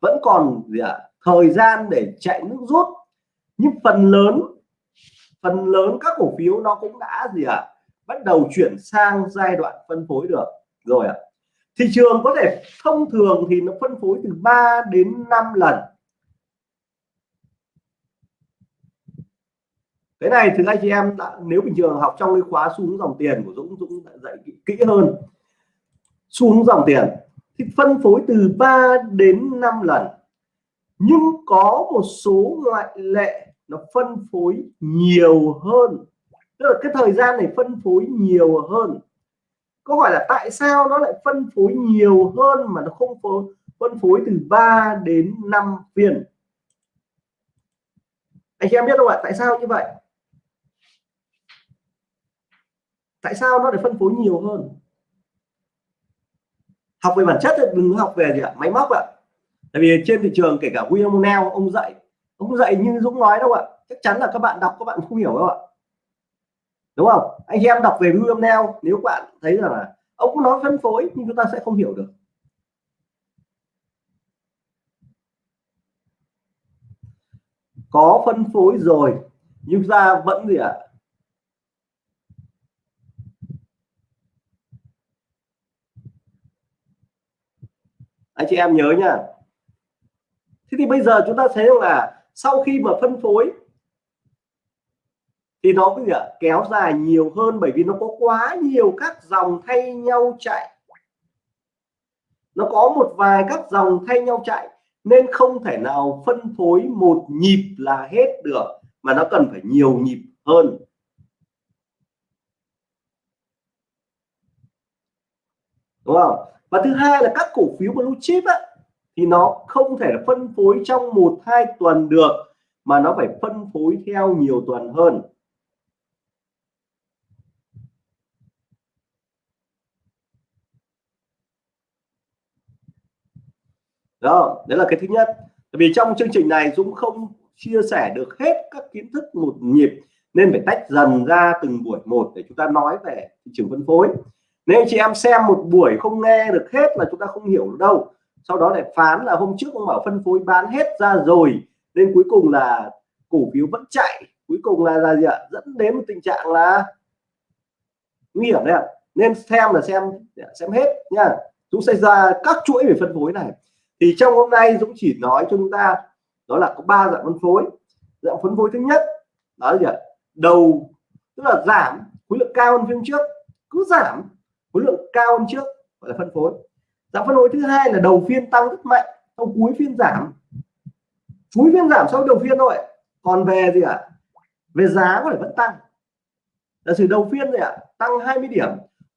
vẫn còn gì à, thời gian để chạy nước rút nhưng phần lớn phần lớn các cổ phiếu nó cũng đã gì ạ à, bắt đầu chuyển sang giai đoạn phân phối được rồi ạ à thị trường có thể thông thường thì nó phân phối từ 3 đến 5 lần. Cái này thì anh chị em đã, nếu bình thường học trong cái khóa xu hướng dòng tiền của Dũng Dũng đã dạy kỹ, kỹ hơn. Xu hướng dòng tiền thì phân phối từ 3 đến 5 lần. Nhưng có một số ngoại lệ nó phân phối nhiều hơn. Tức là cái thời gian này phân phối nhiều hơn câu hỏi là tại sao nó lại phân phối nhiều hơn mà nó không phân phối từ 3 đến 5 viên? Anh chị em biết không ạ? Tại sao như vậy? Tại sao nó lại phân phối nhiều hơn? Học về bản chất thì đừng học về gì ạ? Máy móc ạ. Tại vì trên thị trường, kể cả William Neal ông dạy ông dạy như Dũng nói đâu ạ? Chắc chắn là các bạn đọc, các bạn không hiểu đâu ạ đúng không? Anh em đọc về William Neal nếu các bạn thấy rằng là ông nói phân phối nhưng chúng ta sẽ không hiểu được. Có phân phối rồi, nhưng ra vẫn gì ạ? Anh chị em nhớ nha. thế thì bây giờ chúng ta thấy là sau khi mà phân phối thì nó cái gì ạ kéo dài nhiều hơn bởi vì nó có quá nhiều các dòng thay nhau chạy. Nó có một vài các dòng thay nhau chạy nên không thể nào phân phối một nhịp là hết được mà nó cần phải nhiều nhịp hơn. Đúng không? Và thứ hai là các cổ phiếu blue chip á, thì nó không thể phân phối trong một hai tuần được mà nó phải phân phối theo nhiều tuần hơn. Đó, đấy là cái thứ nhất. Tại vì trong chương trình này Dũng không chia sẻ được hết các kiến thức một nhịp, nên phải tách dần ra từng buổi một để chúng ta nói về thị trường phân phối. Nếu chị em xem một buổi không nghe được hết là chúng ta không hiểu đâu. Sau đó lại phán là hôm trước ông bảo phân phối bán hết ra rồi, nên cuối cùng là cổ phiếu vẫn chạy. Cuối cùng là là gì ạ? Dẫn đến một tình trạng là nguy hiểm đấy ạ. Nên xem là xem xem hết nha. Dũng sẽ ra các chuỗi về phân phối này thì trong hôm nay Dũng chỉ nói cho chúng ta, đó là có ba dạng phân phối. Dạng phân phối thứ nhất, đó là gì ạ? Đầu, tức là giảm khối lượng cao hơn phiên trước. Cứ giảm khối lượng cao hơn trước gọi là phân phối. Dạng phân phối thứ hai là đầu phiên tăng rất mạnh, sau cuối phiên giảm. Cuối phiên giảm sau đầu phiên thôi còn về gì ạ? Về giá có thể vẫn tăng. Là sự đầu phiên này ạ? Tăng 20 điểm,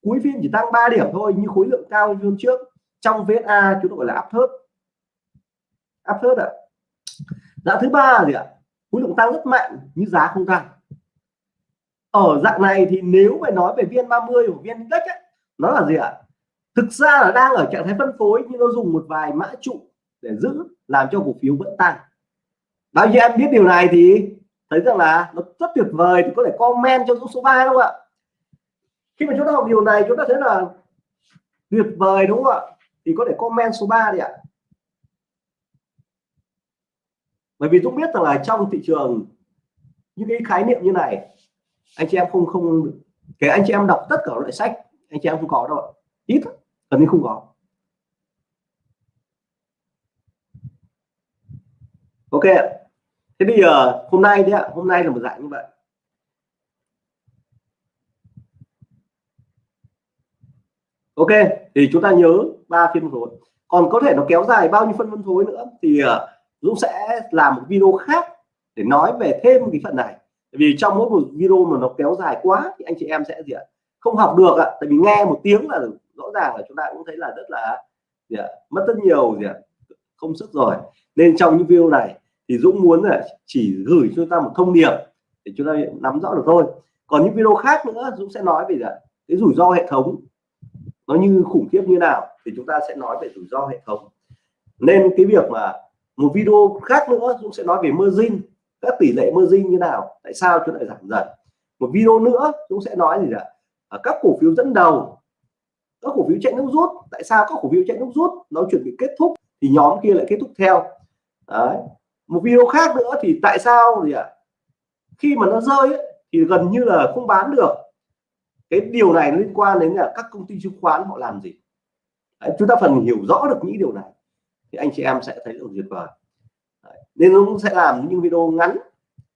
cuối phiên chỉ tăng 3 điểm thôi như khối lượng cao hơn trước. Trong VSA chúng tôi gọi là áp thớt áp suất ạ. Dạng thứ ba gì ạ? Khối lượng tăng rất mạnh nhưng giá không tăng. Ở dạng này thì nếu mà nói về viên 30 của viên index ấy, nó là gì ạ? Thực ra là đang ở trạng thái phân phối nhưng nó dùng một vài mã trụ để giữ làm cho cổ phiếu vẫn tăng. Bao nhiêu em biết điều này thì thấy rằng là nó rất tuyệt vời thì có thể comment cho số 3 đúng không ạ? Khi mà chúng ta học điều này chúng ta thấy là tuyệt vời đúng không ạ? Thì có thể comment số 3 đi ạ. Bởi vì Dũng biết rằng là trong thị trường những cái khái niệm như này anh chị em không không kể anh chị em đọc tất cả loại sách anh chị em không có đâu. Ít gần như không có. Ok. Thế bây giờ hôm nay đấy ạ hôm nay là một dạng như vậy. Ok thì chúng ta nhớ ba phiên phối còn có thể nó kéo dài bao nhiêu phân phân phối nữa thì uh, Dũng sẽ làm một video khác để nói về thêm cái phần này. Vì trong mỗi một video mà nó kéo dài quá thì anh chị em sẽ gì ạ? Không học được ạ. Tại vì nghe một tiếng là rõ ràng là chúng ta cũng thấy là rất là gì ạ? mất rất nhiều gì ạ? Không sức rồi. Nên trong những video này thì Dũng muốn là chỉ gửi cho ta một thông điệp để chúng ta nắm rõ được thôi. Còn những video khác nữa, Dũng sẽ nói về gì ạ? Cái rủi ro hệ thống. Nó như khủng khiếp như nào thì chúng ta sẽ nói về rủi ro hệ thống. Nên cái việc mà một video khác nữa Dũng sẽ nói về margin các tỷ lệ margin như nào tại sao chúng lại giảm dần. Một video nữa Dũng sẽ nói gì ạ à, các cổ phiếu dẫn đầu các cổ phiếu chạy nước rút. Tại sao các cổ phiếu chạy nước rút? Nó chuẩn bị kết thúc thì nhóm kia lại kết thúc theo. Đấy. một video khác nữa thì tại sao gì ạ? Khi mà nó rơi ấy, thì gần như là không bán được. Cái điều này liên quan đến là các công ty chứng khoán họ làm gì? Đấy, chúng ta phần hiểu rõ được những điều này thì anh chị em sẽ thấy được tuyệt vời. Đấy, nên nó cũng sẽ làm những video ngắn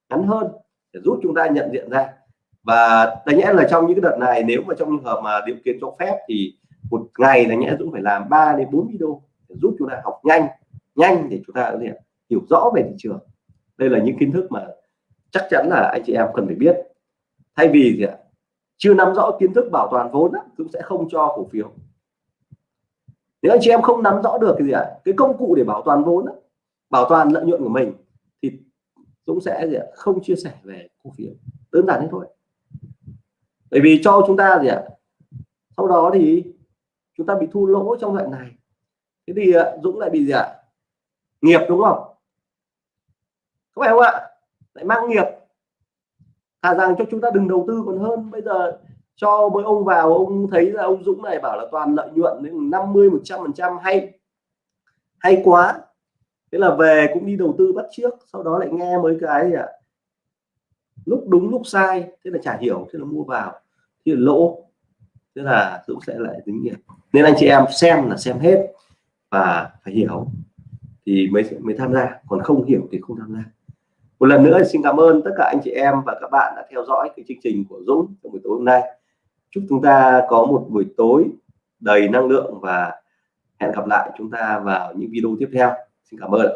ngắn hơn để giúp chúng ta nhận diện ra. Và đáng nhẽ là trong những cái đợt này nếu mà trong trường hợp mà điều kiện cho phép thì một ngày là nhẽ Dũng phải làm 3 đến 4 video để giúp chúng ta học nhanh nhanh để chúng ta có thể hiểu rõ về thị trường. Đây là những kiến thức mà chắc chắn là anh chị em cần phải biết. Thay vì gì ạ? Chưa nắm rõ kiến thức bảo toàn vốn cũng sẽ không cho cổ phiếu nếu anh chị em không nắm rõ được cái gì ạ, cái công cụ để bảo toàn vốn bảo toàn lợi nhuận của mình, thì Dũng sẽ gì ạ? không chia sẻ về cổ phiếu. Đơn giản thế thôi. Bởi vì cho chúng ta gì ạ, sau đó thì chúng ta bị thu lỗ trong đoạn này. Thế thì à, Dũng lại bị gì ạ, nghiệp đúng không? Có phải không ạ? Lại mang nghiệp. Thà rằng cho chúng ta đừng đầu tư còn hơn bây giờ cho mấy ông vào, ông thấy là ông Dũng này bảo là toàn lợi nhuận đến 50 100 phần trăm hay hay quá. Thế là về cũng đi đầu tư bắt trước, sau đó lại nghe mấy cái gì ạ? Lúc đúng, lúc sai, thế là chả hiểu, thế là mua vào thì lỗ. Thế là Dũng sẽ lại tính nghiệp nên anh chị em xem là xem hết và phải hiểu thì mới mới tham gia. Còn không hiểu thì không tham gia. Một lần nữa xin cảm ơn tất cả anh chị em và các bạn đã theo dõi cái chương trình của Dũng trong buổi tối hôm nay chúc chúng ta có một buổi tối đầy năng lượng và hẹn gặp lại chúng ta vào những video tiếp theo. Xin cảm ơn.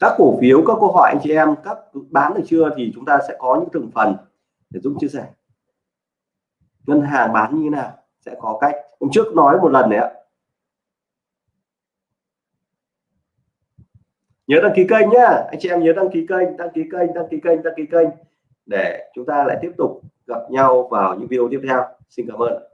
Các cổ phiếu, các câu hỏi anh chị em, các bán được chưa thì chúng ta sẽ có những từng phần để Dũng chia sẻ. Ngân hàng bán như thế nào? Sẽ có cách. Hôm trước nói một lần đấy ạ. Nhớ đăng ký kênh nhá. Anh chị em nhớ đăng ký kênh, đăng ký kênh, đăng ký kênh, đăng ký kênh để chúng ta lại tiếp tục gặp nhau vào những video tiếp theo. Xin cảm ơn.